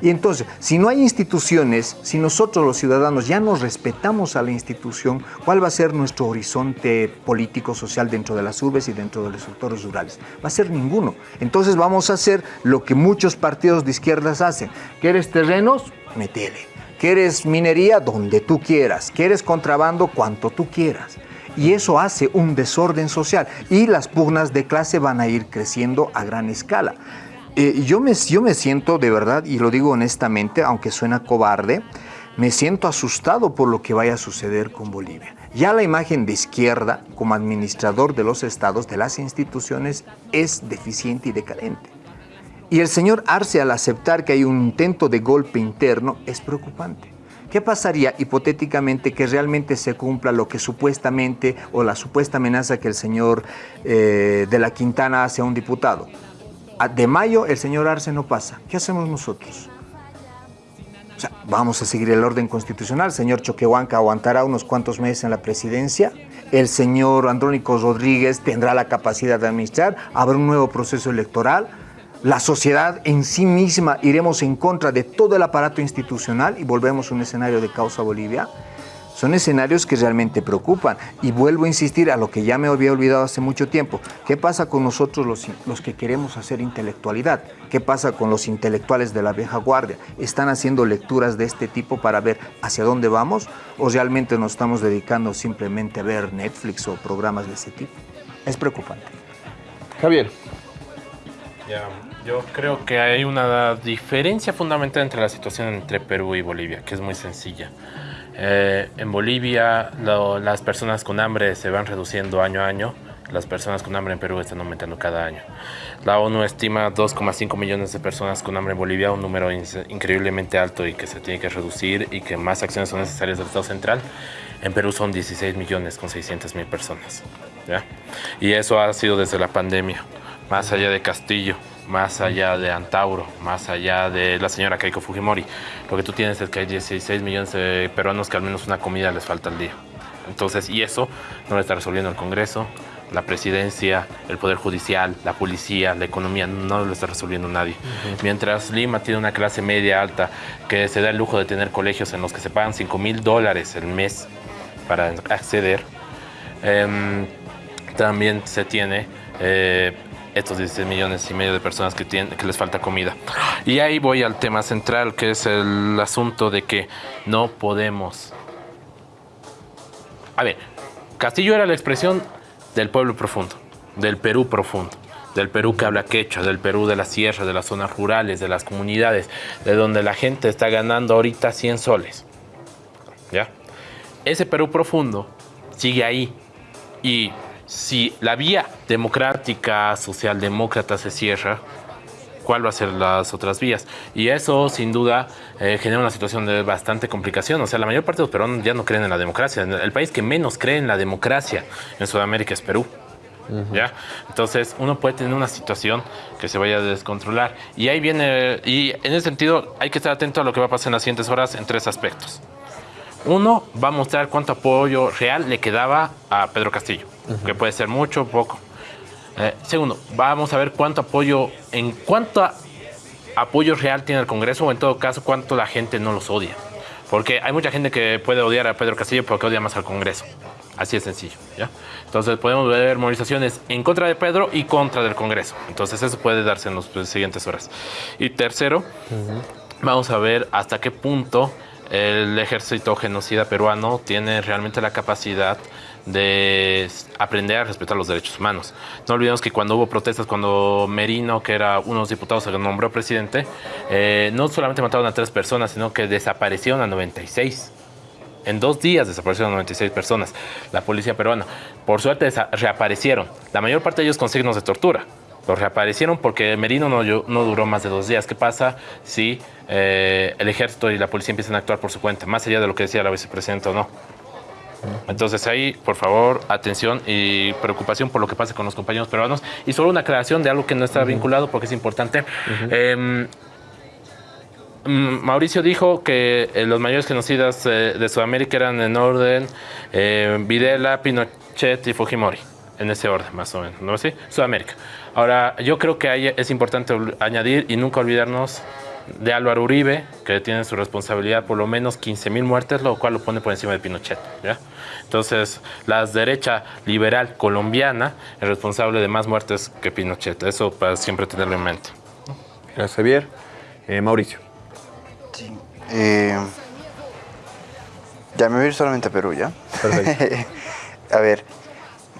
Y entonces, si no hay instituciones, si nosotros los ciudadanos ya nos respetamos a la institución, ¿cuál va a ser nuestro horizonte político, social dentro de las urbes y dentro de los sectores rurales? Va a ser ninguno. Entonces vamos a hacer lo que muchos partidos de izquierdas hacen. ¿Quieres terrenos? Metele. ¿Quieres minería? Donde tú quieras. ¿Quieres contrabando? Cuanto tú quieras. Y eso hace un desorden social y las pugnas de clase van a ir creciendo a gran escala. Eh, yo, me, yo me siento de verdad, y lo digo honestamente, aunque suena cobarde, me siento asustado por lo que vaya a suceder con Bolivia. Ya la imagen de izquierda como administrador de los estados, de las instituciones, es deficiente y decadente. Y el señor Arce al aceptar que hay un intento de golpe interno es preocupante. ¿Qué pasaría hipotéticamente que realmente se cumpla lo que supuestamente o la supuesta amenaza que el señor eh, de la Quintana hace a un diputado? De mayo el señor Arce no pasa. ¿Qué hacemos nosotros? Vamos a seguir el orden constitucional. El señor Choquehuanca aguantará unos cuantos meses en la presidencia. El señor Andrónico Rodríguez tendrá la capacidad de administrar. Habrá un nuevo proceso electoral. La sociedad en sí misma iremos en contra de todo el aparato institucional y volvemos a un escenario de causa Bolivia. Son escenarios que realmente preocupan. Y vuelvo a insistir a lo que ya me había olvidado hace mucho tiempo. ¿Qué pasa con nosotros los, los que queremos hacer intelectualidad? ¿Qué pasa con los intelectuales de la vieja guardia? ¿Están haciendo lecturas de este tipo para ver hacia dónde vamos? ¿O realmente nos estamos dedicando simplemente a ver Netflix o programas de ese tipo? Es preocupante. Javier. Ya, yo creo que hay una diferencia fundamental entre la situación entre Perú y Bolivia, que es muy sencilla. Eh, en Bolivia las personas con hambre se van reduciendo año a año. Las personas con hambre en Perú están aumentando cada año. La ONU estima 2,5 millones de personas con hambre en Bolivia, un número increíblemente alto y que se tiene que reducir y que más acciones son necesarias del Estado central. En Perú son 16 millones con 600 mil personas. Y eso ha sido desde la pandemia, más allá de Castillo más allá de Antauro, más allá de la señora Keiko Fujimori. Lo que tú tienes es que hay 16 millones de peruanos que al menos una comida les falta al día. Entonces, y eso no lo está resolviendo el Congreso, la presidencia, el Poder Judicial, la policía, la economía, no lo está resolviendo nadie. Mientras Lima tiene una clase media alta que se da el lujo de tener colegios en los que se pagan 5 mil dólares el mes para acceder, em, también se tiene eh, estos 16 millones y medio de personas que, tienen, que les falta comida. Y ahí voy al tema central, que es el asunto de que no podemos... A ver, Castillo era la expresión del pueblo profundo, del Perú profundo, del Perú que habla quechua, del Perú de la sierra, de las zonas rurales, de las comunidades, de donde la gente está ganando ahorita 100 soles. ¿Ya? Ese Perú profundo sigue ahí y si la vía democrática, socialdemócrata se cierra, ¿cuál va a ser las otras vías? Y eso, sin duda, eh, genera una situación de bastante complicación. O sea, la mayor parte de los peruanos ya no creen en la democracia. El país que menos cree en la democracia en Sudamérica es Perú. ¿Ya? Entonces, uno puede tener una situación que se vaya a descontrolar. Y ahí viene, y en ese sentido, hay que estar atento a lo que va a pasar en las siguientes horas en tres aspectos. Uno, va a mostrar cuánto apoyo real le quedaba a Pedro Castillo que puede ser mucho o poco. Eh, segundo, vamos a ver cuánto apoyo, en cuánto apoyo real tiene el Congreso o en todo caso cuánto la gente no los odia. Porque hay mucha gente que puede odiar a Pedro Castillo porque odia más al Congreso. Así es sencillo. ¿ya? Entonces podemos ver movilizaciones en contra de Pedro y contra del Congreso. Entonces eso puede darse en las siguientes horas. Y tercero, vamos a ver hasta qué punto el ejército genocida peruano tiene realmente la capacidad de aprender a respetar los derechos humanos. No olvidemos que cuando hubo protestas, cuando Merino, que era uno de los diputados que nombró presidente, eh, no solamente mataron a tres personas, sino que desaparecieron a 96. En dos días desaparecieron a 96 personas. La policía peruana, por suerte, reaparecieron. La mayor parte de ellos con signos de tortura. Los reaparecieron porque Merino no, no duró más de dos días. ¿Qué pasa si eh, el ejército y la policía empiezan a actuar por su cuenta, más allá de lo que decía la vicepresidenta o no? Entonces ahí, por favor, atención y preocupación por lo que pasa con los compañeros peruanos. Y solo una aclaración de algo que no está vinculado porque es importante. Em, mm, Mauricio dijo que eh, los mayores genocidas eh, de Sudamérica eran en orden eh, Videla, Pinochet y Fujimori. En ese orden, más o menos, ¿no? ¿Sí? Sudamérica. Ahora, yo creo que ahí es importante añadir y nunca olvidarnos de Álvaro Uribe, que tiene su responsabilidad por lo menos 15 mil muertes, lo cual lo pone por encima de Pinochet. ¿ya? Entonces, la derecha liberal colombiana es responsable de más muertes que Pinochet. Eso para siempre tenerlo en mente. Gracias, Javier. Eh, Mauricio. Eh, ya me voy a ir solamente a Perú, ¿ya? Perfecto. a ver,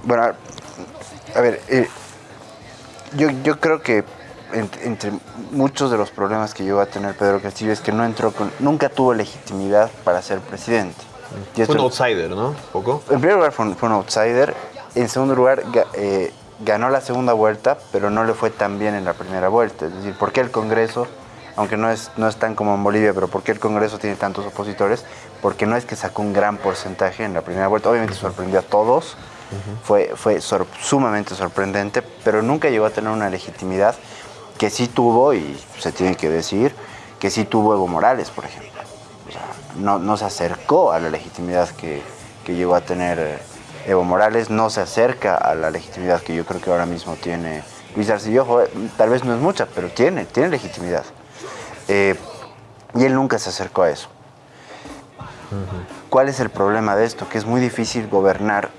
bueno, a ver, eh, yo, yo creo que ent- entre muchos de los problemas que llegó a tener Pedro Castillo es que no entró con, nunca tuvo legitimidad para ser presidente. Y Fue un outsider, ¿no? ¿Poco? en primer lugar fue un, fue un outsider. En segundo lugar, ga- eh, ganó la segunda vuelta, pero no le fue tan bien en la primera vuelta. Es decir, ¿por qué el Congreso, aunque no es, no es tan como en Bolivia, pero por qué el Congreso tiene tantos opositores? Porque no es que sacó un gran porcentaje en la primera vuelta. Obviamente sorprendió a todos. Fue, fue sor- sumamente sorprendente, pero nunca llegó a tener una legitimidad que sí tuvo, y se tiene que decir, que sí tuvo Evo Morales, por ejemplo no, no se acercó a la legitimidad que, que llegó a tener eh, Evo Morales, no se acerca a la legitimidad que yo creo que ahora mismo tiene Luis Arce. Y ojo, eh, tal vez no es mucha, pero tiene, tiene legitimidad. Eh, y él nunca se acercó a eso. ¿Cuál es el problema de esto? Que es muy difícil gobernar,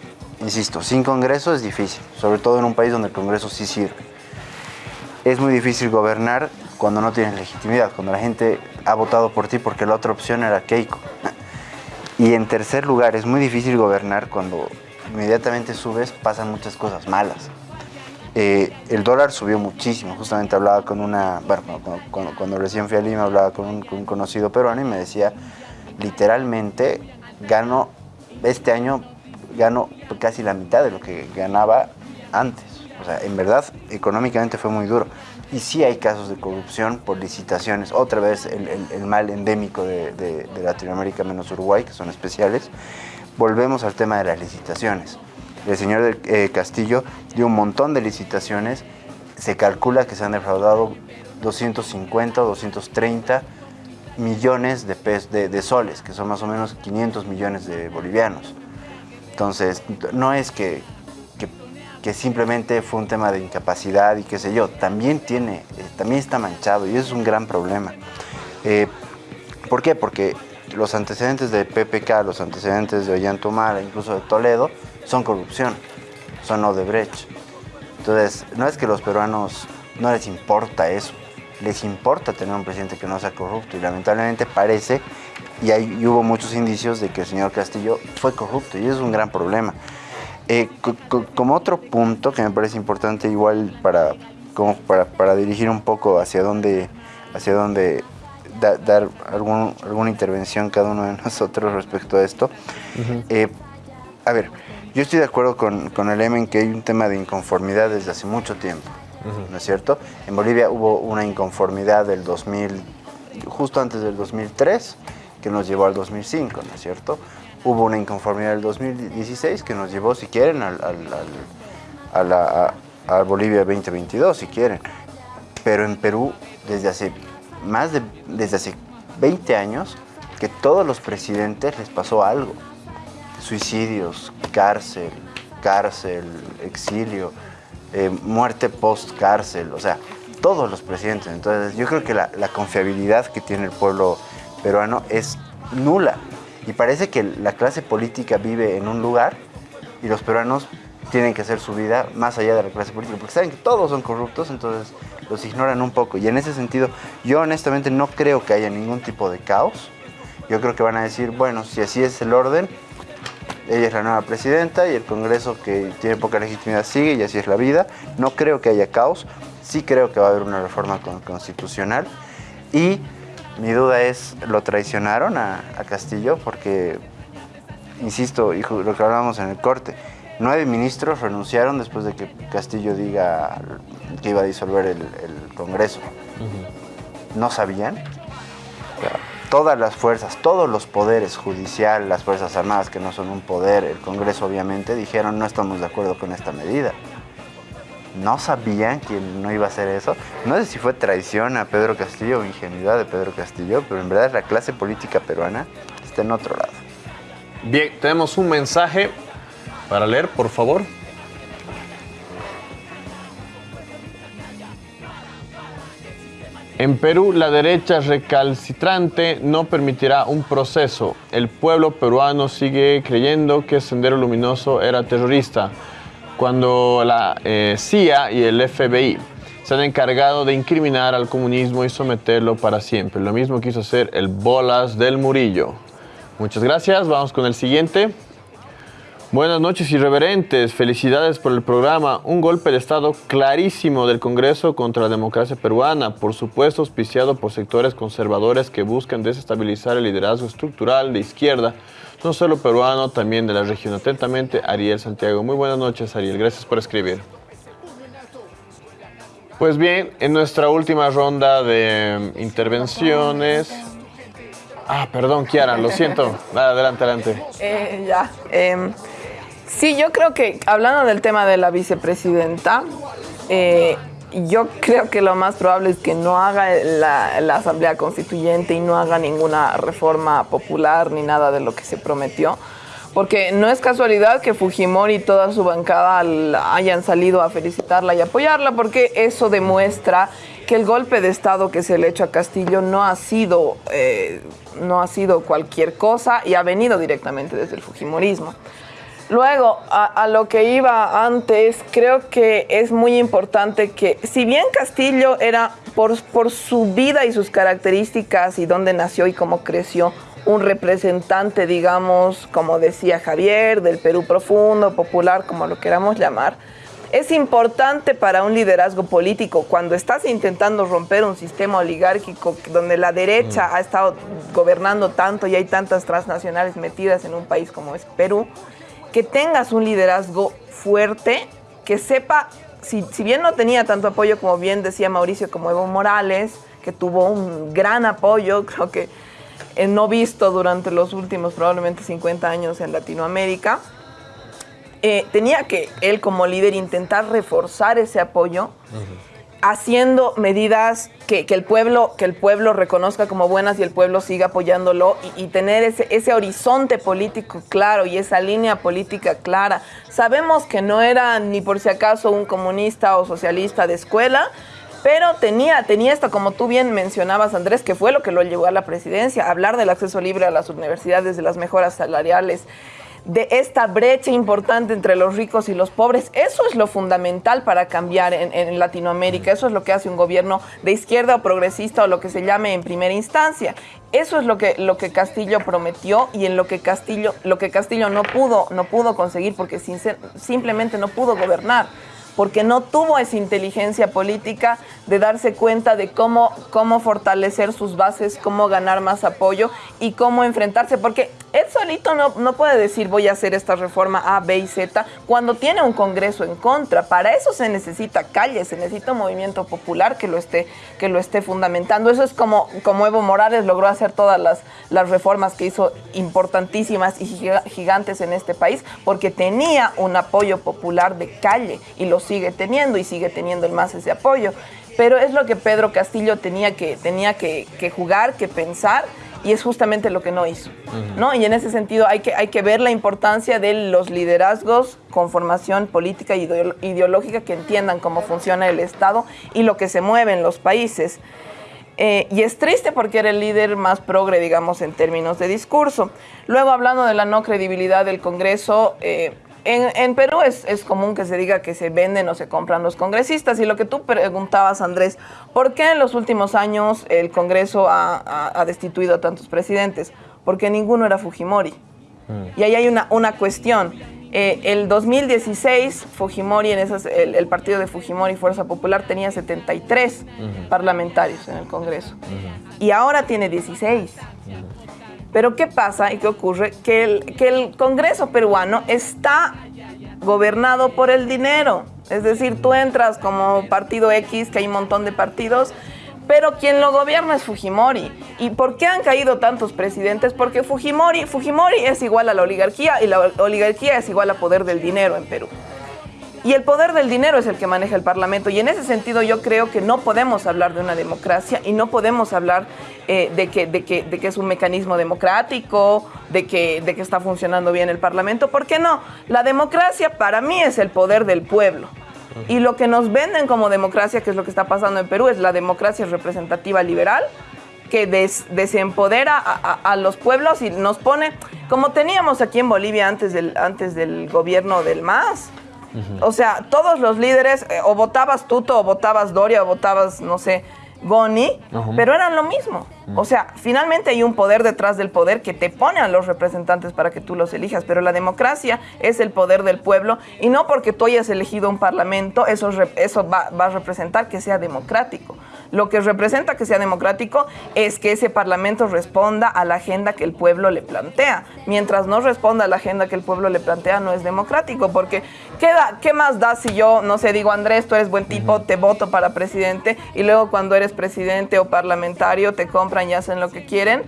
insisto, sin Congreso es difícil, sobre todo en un país donde el Congreso sí sirve. Es muy difícil gobernar cuando no tienes legitimidad, cuando la gente ha votado por ti porque la otra opción era Keiko. Y en tercer lugar, es muy difícil gobernar cuando inmediatamente subes, pasan muchas cosas malas. Eh, el dólar subió muchísimo. Justamente hablaba con una, bueno, cuando, cuando- cuando recién fui a Lima, hablaba con un, con un conocido peruano y me decía, literalmente, gano, este año gano casi la mitad de lo que ganaba antes. O sea, en verdad, económicamente fue muy duro. Y sí hay casos de corrupción por licitaciones. Otra vez el, el- el mal endémico de, de- de Latinoamérica menos Uruguay, que son especiales. Volvemos al tema de las licitaciones. El señor del- eh, Castillo dio un montón de licitaciones. Se calcula que se han defraudado 250 o 230 millones de, de, de soles, que son más o menos 500 millones de bolivianos. Entonces, no es que, que, simplemente fue un tema de incapacidad y qué sé yo, también tiene, eh, también está manchado y eso es un gran problema. Eh, ¿Por qué? Porque los antecedentes de PPK, los antecedentes de Ollantumala, incluso de Toledo, son corrupción, son Odebrecht. Entonces, no es que los peruanos no les importa eso, les importa tener un presidente que no sea corrupto y lamentablemente parece, y, hay, y hubo muchos indicios de que el señor Castillo fue corrupto y eso es un gran problema. Eh, co- co- como otro punto que me parece importante igual para, como para, para dirigir un poco hacia dónde, hacia dónde da- dar algún- alguna intervención cada uno de nosotros respecto a esto. Eh, a ver, yo estoy de acuerdo con, con el M en que hay un tema de inconformidad desde hace mucho tiempo, ¿no es cierto? En Bolivia hubo una inconformidad del 2000, justo antes del 2003, que nos llevó al 2005, ¿no es cierto? Hubo una inconformidad del 2016 que nos llevó, si quieren, al, al- al- a, Bolivia 2022, si quieren. Pero en Perú, desde hace más de, desde hace 20 años, que todos los presidentes les pasó algo suicidios, cárcel, cárcel, exilio, eh, muerte post-cárcel, o sea, todos los presidentes. Entonces, yo creo que la confiabilidad que tiene el pueblo peruano es nula. Y parece que la clase política vive en un lugar y los peruanos tienen que hacer su vida más allá de la clase política, porque saben que todos son corruptos, entonces los ignoran un poco. Y en ese sentido, yo honestamente no creo que haya ningún tipo de caos. Yo creo que van a decir, bueno, si así es el orden, ella es la nueva presidenta y el Congreso que tiene poca legitimidad sigue y así es la vida. No creo que haya caos, sí creo que va a haber una reforma con- constitucional y mi duda es, ¿lo traicionaron a, a Castillo? Porque, insisto, y ju- lo que hablábamos en el corte, nueve ministros renunciaron después de que Castillo diga que iba a disolver el, el Congreso. ¿No sabían? Todas las fuerzas, todos los poderes judicial, las Fuerzas Armadas, que no son un poder, el Congreso obviamente, dijeron no estamos de acuerdo con esta medida. No sabían que no iba a hacer eso. No sé si fue traición a Pedro Castillo o ingenuidad de Pedro Castillo, pero en verdad la clase política peruana está en otro lado. Bien, tenemos un mensaje para leer, por favor. En Perú, la derecha recalcitrante no permitirá un proceso. El pueblo peruano sigue creyendo que Sendero Luminoso era terrorista, cuando la eh, CIA y el FBI se han encargado de incriminar al comunismo y someterlo para siempre. Lo mismo quiso hacer el Bolas del Murillo. Muchas gracias. Vamos con el siguiente. Buenas noches, irreverentes. Felicidades por el programa. Un golpe de Estado clarísimo del Congreso contra la democracia peruana, por supuesto auspiciado por sectores conservadores que buscan desestabilizar el liderazgo estructural de izquierda, no solo peruano, también de la región. Atentamente, Ariel Santiago. Muy buenas noches, Ariel. Gracias por escribir. Pues bien, en nuestra última ronda de intervenciones... Ah, perdón, Kiara, lo siento. Adelante, adelante. Eh, ya. em, sí, yo creo que hablando del tema de la vicepresidenta, eh, yo creo que lo más probable es que no haga la, Asamblea Constituyente y no haga ninguna reforma popular ni nada de lo que se prometió. Porque no es casualidad que Fujimori y toda su bancada hayan salido a felicitarla y apoyarla, porque eso demuestra que el golpe de Estado que se le ha hecho a Castillo no ha sido, eh, no ha sido cualquier cosa y ha venido directamente desde el Fujimorismo. Luego, a, a lo que iba antes, creo que es muy importante que, si bien Castillo era, por, por su vida y sus características y dónde nació y cómo creció, un representante, digamos, como decía Javier, del Perú profundo, popular, como lo queramos llamar, es importante para un liderazgo político cuando estás intentando romper un sistema oligárquico donde la derecha ha estado gobernando tanto y hay tantas transnacionales metidas en un país como es Perú, que tengas un liderazgo fuerte, que sepa, si, si bien no tenía tanto apoyo como bien decía Mauricio, como Evo Morales, que tuvo un gran apoyo, creo que eh, no visto durante los últimos probablemente 50 años en Latinoamérica, eh, tenía que él como líder intentar reforzar ese apoyo haciendo medidas que, que el pueblo, que el pueblo reconozca como buenas y el pueblo siga apoyándolo y, tener ese, ese horizonte político claro y esa línea política clara. Sabemos que no era ni por si acaso un comunista o socialista de escuela, pero tenía, tenía esto, como tú bien mencionabas, Andrés, que fue lo que lo llevó a la presidencia, hablar del acceso libre a las universidades, de las mejoras salariales, de esta brecha importante entre los ricos y los pobres. Eso es lo fundamental para cambiar en, en Latinoamérica. Eso es lo que hace un gobierno de izquierda o progresista o lo que se llame en primera instancia. Eso es lo que, lo que Castillo prometió y en lo que Castillo, lo que Castillo no pudo, no pudo conseguir porque simplemente no pudo gobernar porque no tuvo esa inteligencia política de darse cuenta de cómo, cómo fortalecer sus bases, cómo ganar más apoyo y cómo enfrentarse, porque él solito no, no puede decir voy a hacer esta reforma A, B y Z cuando tiene un Congreso en contra. Para eso se necesita calle, se necesita un movimiento popular que lo esté, que lo esté fundamentando. Eso es como, como Evo Morales logró hacer todas las, las reformas que hizo importantísimas y giga- gigantes en este país, porque tenía un apoyo popular de calle y lo sigue teniendo y sigue teniendo el más ese apoyo. Pero es lo que Pedro Castillo tenía que, tenía que, que jugar, que pensar, y es justamente lo que no hizo. ¿no? Y en ese sentido hay que, hay que ver la importancia de los liderazgos con formación política y ideo- ideológica que entiendan cómo funciona el Estado y lo que se mueve en los países. Eh, y es triste porque era el líder más progre, digamos, en términos de discurso. Luego, hablando de la no credibilidad del Congreso, eh, en, en Perú es, es común que se diga que se venden o se compran los congresistas. Y lo que tú preguntabas, Andrés, ¿por qué en los últimos años el Congreso ha, ha- ha destituido a tantos presidentes? Porque ninguno era Fujimori. Y ahí hay una, una cuestión. Eh, el 2016, Fujimori, en esas, el, el partido de Fujimori Fuerza Popular tenía 73 parlamentarios en el Congreso. Y ahora tiene 16. Pero ¿qué pasa y qué ocurre? Que el, que el Congreso peruano está gobernado por el dinero. Es decir, tú entras como partido X, que hay un montón de partidos, pero quien lo gobierna es Fujimori. ¿Y por qué han caído tantos presidentes? Porque Fujimori, Fujimori es igual a la oligarquía y la oligarquía es igual a poder del dinero en Perú. Y el poder del dinero es el que maneja el Parlamento. Y en ese sentido yo creo que no podemos hablar de una democracia y no podemos hablar eh, de, que, de, que, de que es un mecanismo democrático, de que, de que está funcionando bien el Parlamento. ¿Por qué no? La democracia para mí es el poder del pueblo. Y lo que nos venden como democracia, que es lo que está pasando en Perú, es la democracia representativa liberal, que des- desempodera a, a- a los pueblos y nos pone, como teníamos aquí en Bolivia antes del, antes del gobierno del MAS. O sea, todos los líderes, eh, o votabas Tuto, o votabas Doria, o votabas, no sé, Goni, pero eran lo mismo. O sea, finalmente hay un poder detrás del poder que te pone a los representantes para que tú los elijas, pero la democracia es el poder del pueblo y no porque tú hayas elegido un parlamento, eso, eso va, va a representar que sea democrático. Lo que representa que sea democrático es que ese parlamento responda a la agenda que el pueblo le plantea. Mientras no responda a la agenda que el pueblo le plantea, no es democrático, porque ¿qué, da- qué más da si yo, no sé, digo, Andrés, tú eres buen tipo, te voto para presidente, y luego cuando eres presidente o parlamentario te compran y hacen lo que quieren?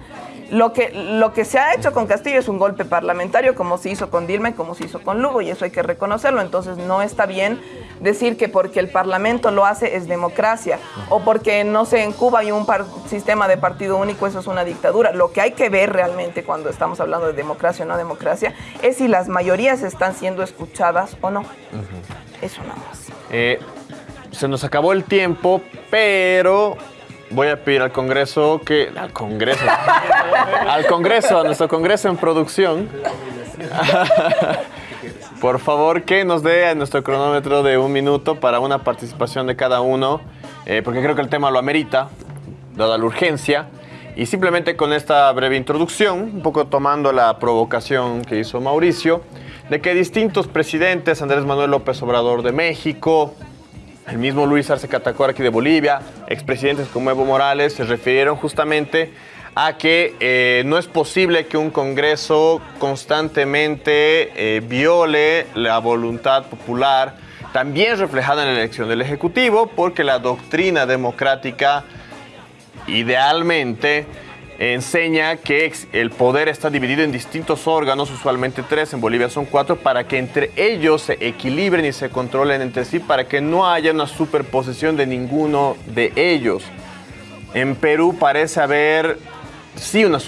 Lo que, lo que se ha hecho con Castillo es un golpe parlamentario, como se hizo con Dilma y como se hizo con Lugo, y eso hay que reconocerlo. Entonces no está bien decir que porque el Parlamento lo hace es democracia, o porque, no sé, en Cuba hay un par- sistema de partido único, eso es una dictadura. Lo que hay que ver realmente cuando estamos hablando de democracia o no democracia es si las mayorías están siendo escuchadas o no. Eso nada más. Eh, se nos acabó el tiempo, pero voy a pedir al Congreso que. Al Congreso. al Congreso, a nuestro Congreso en producción. Por favor, que nos dé nuestro cronómetro de un minuto para una participación de cada uno, eh, porque creo que el tema lo amerita, dada la urgencia. Y simplemente con esta breve introducción, un poco tomando la provocación que hizo Mauricio, de que distintos presidentes, Andrés Manuel López Obrador de México, el mismo Luis Arce Catacora aquí de Bolivia, expresidentes como Evo Morales, se refirieron justamente a que eh, no es posible que un Congreso constantemente eh, viole la voluntad popular, también reflejada en la elección del Ejecutivo, porque la doctrina democrática idealmente enseña que el poder está dividido en distintos órganos, usualmente tres, en Bolivia son cuatro, para que entre ellos se equilibren y se controlen entre sí, para que no haya una superposición de ninguno de ellos. En Perú parece haber, sí, una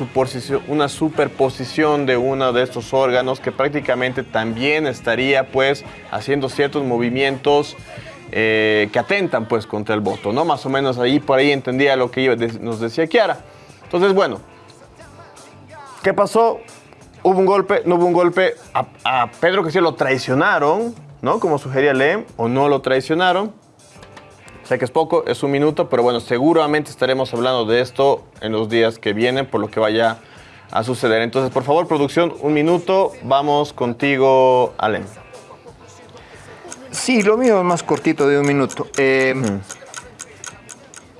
superposición, de uno de estos órganos que prácticamente también estaría pues haciendo ciertos movimientos eh, que atentan pues contra el voto, ¿no? Más o menos ahí por ahí entendía lo que nos decía Kiara. Entonces, bueno, ¿qué pasó? ¿Hubo un golpe? ¿No hubo un golpe? A, a Pedro que sí lo traicionaron, ¿no? Como sugería Lem, o no lo traicionaron. Sé que es poco, es un minuto, pero bueno, seguramente estaremos hablando de esto en los días que vienen, por lo que vaya a suceder. Entonces, por favor, producción, un minuto. Vamos contigo, Alem. Sí, lo mío es más cortito de un minuto. Eh,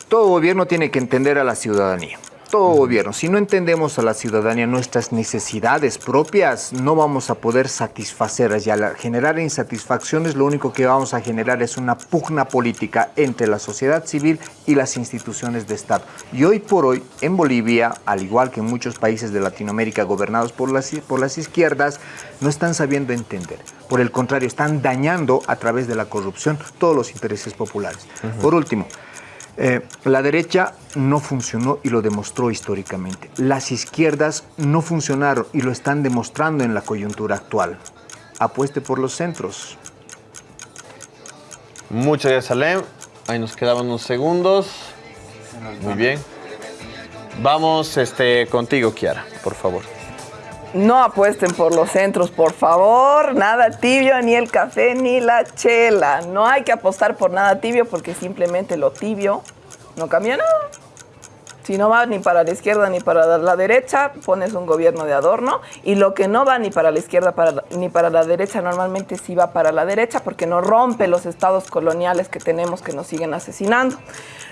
Todo gobierno tiene que entender a la ciudadanía. Todo gobierno. Si no entendemos a la ciudadanía nuestras necesidades propias, no vamos a poder satisfacerlas. Y al generar insatisfacciones, lo único que vamos a generar es una pugna política entre la sociedad civil y las instituciones de Estado. Y hoy por hoy, en Bolivia, al igual que en muchos países de Latinoamérica gobernados por las, por las izquierdas, no están sabiendo entender. Por el contrario, están dañando a través de la corrupción todos los intereses populares. Por último, eh, la derecha no funcionó y lo demostró históricamente. Las izquierdas no funcionaron y lo están demostrando en la coyuntura actual. Apueste por los centros. Muchas gracias, Alem. Ahí nos quedaban unos segundos. Muy bien. Vamos este, contigo, Kiara, por favor. No apuesten por los centros, por favor. Nada tibio, ni el café, ni la chela. No hay que apostar por nada tibio porque simplemente lo tibio no cambia nada. Si no va ni para la izquierda ni para la derecha, pones un gobierno de adorno. Y lo que no va ni para la izquierda ni para la derecha, normalmente sí va para la derecha porque no rompe los estados coloniales que tenemos que nos siguen asesinando.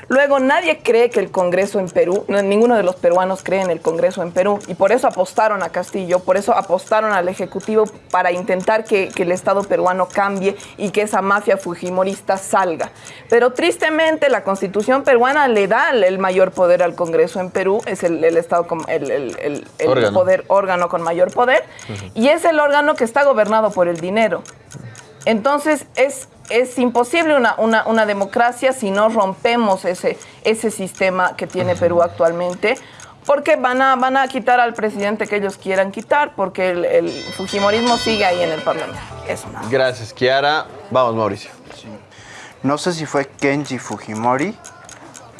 Luego, nadie cree que el Congreso en Perú, no, ninguno de los peruanos cree en el Congreso en Perú, y por eso apostaron a Castillo, por eso apostaron al Ejecutivo para intentar que, que el Estado peruano cambie y que esa mafia fujimorista salga. Pero tristemente, la Constitución peruana le da el mayor poder al Congreso en Perú, es el, el Estado, con- el, el- el- el Órgano. poder, órgano con mayor poder, y es el órgano que está gobernado por el dinero. Entonces es, es imposible una, una- una democracia si no rompemos ese, ese sistema que tiene Perú actualmente. Porque van a, van a quitar al presidente que ellos quieran quitar, porque el, el fujimorismo sigue ahí en el Parlamento. Eso. Gracias, Kiara. Vamos, Mauricio. no sé si fue Kenji Fujimori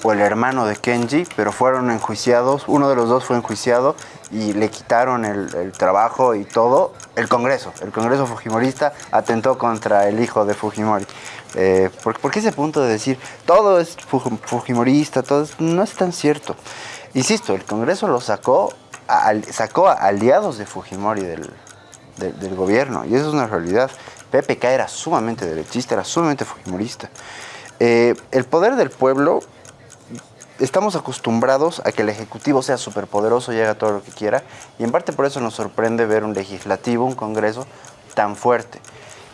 o el hermano de Kenji, pero fueron enjuiciados, uno de los dos fue enjuiciado y le quitaron el, trabajo y todo. El Congreso, el Congreso Fujimorista atentó contra el hijo de Fujimori. Eh, ¿por, qué ese punto de decir todo es Fujimorista? Todo no es tan cierto. Insisto, el Congreso lo sacó, sacó a aliados de Fujimori del, del gobierno y eso es una realidad. PPK era sumamente derechista, era sumamente fujimorista. Eh, el poder del pueblo, estamos acostumbrados a que el Ejecutivo sea superpoderoso y haga todo lo que quiera, y en parte por eso nos sorprende ver un legislativo, un Congreso tan fuerte.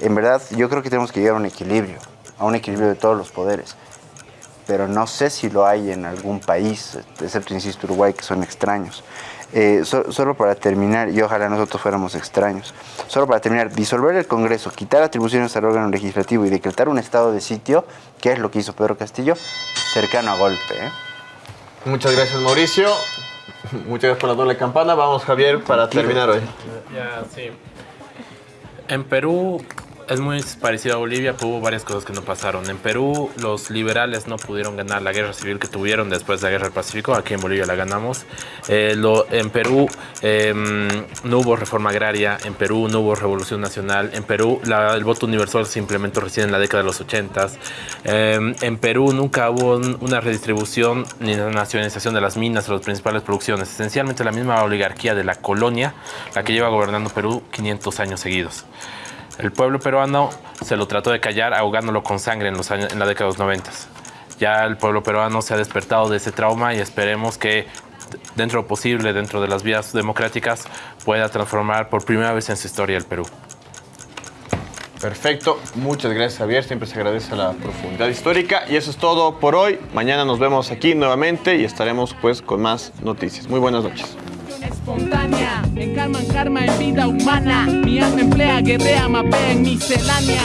En verdad, yo creo que tenemos que llegar a un equilibrio, a un equilibrio de todos los poderes. Pero no sé si lo hay en algún país, excepto, insisto, Uruguay, que son extraños. Eh, solo para terminar, y ojalá nosotros fuéramos extraños, solo para terminar, disolver el Congreso, quitar atribuciones al órgano legislativo y decretar un estado de sitio, que es lo que hizo Pedro Castillo, cercano a golpe. ¿eh? Muchas gracias Mauricio, muchas gracias por la doble campana, vamos Javier para terminar hoy. Ya, sí. En Perú es muy parecido a Bolivia, pero hubo varias cosas que no pasaron. En Perú los liberales no pudieron ganar la guerra civil que tuvieron después de la guerra del Pacífico, aquí en Bolivia la ganamos. Eh, en Perú em, no hubo reforma agraria, en Perú no hubo revolución nacional, en Perú el voto universal se implementó recién en la década de los 80. Em, en Perú nunca hubo una redistribución ni una nacionalización de las minas o las principales producciones. Esencialmente la misma oligarquía de la colonia, la que lleva gobernando Perú 500 años seguidos. El pueblo peruano se lo trató de callar ahogándolo con sangre en, los años, en la década de los 90. Ya el pueblo peruano se ha despertado de ese trauma y esperemos que dentro posible, dentro de las vías democráticas, pueda transformar por primera vez en su historia el Perú. Perfecto, muchas gracias Javier, siempre se agradece la profundidad histórica y eso es todo por hoy. Mañana nos vemos aquí nuevamente y estaremos pues con más noticias. Muy buenas noches espontánea. Encarman karma en vida humana. Mi alma emplea, guerrea, mapea en miscelánea.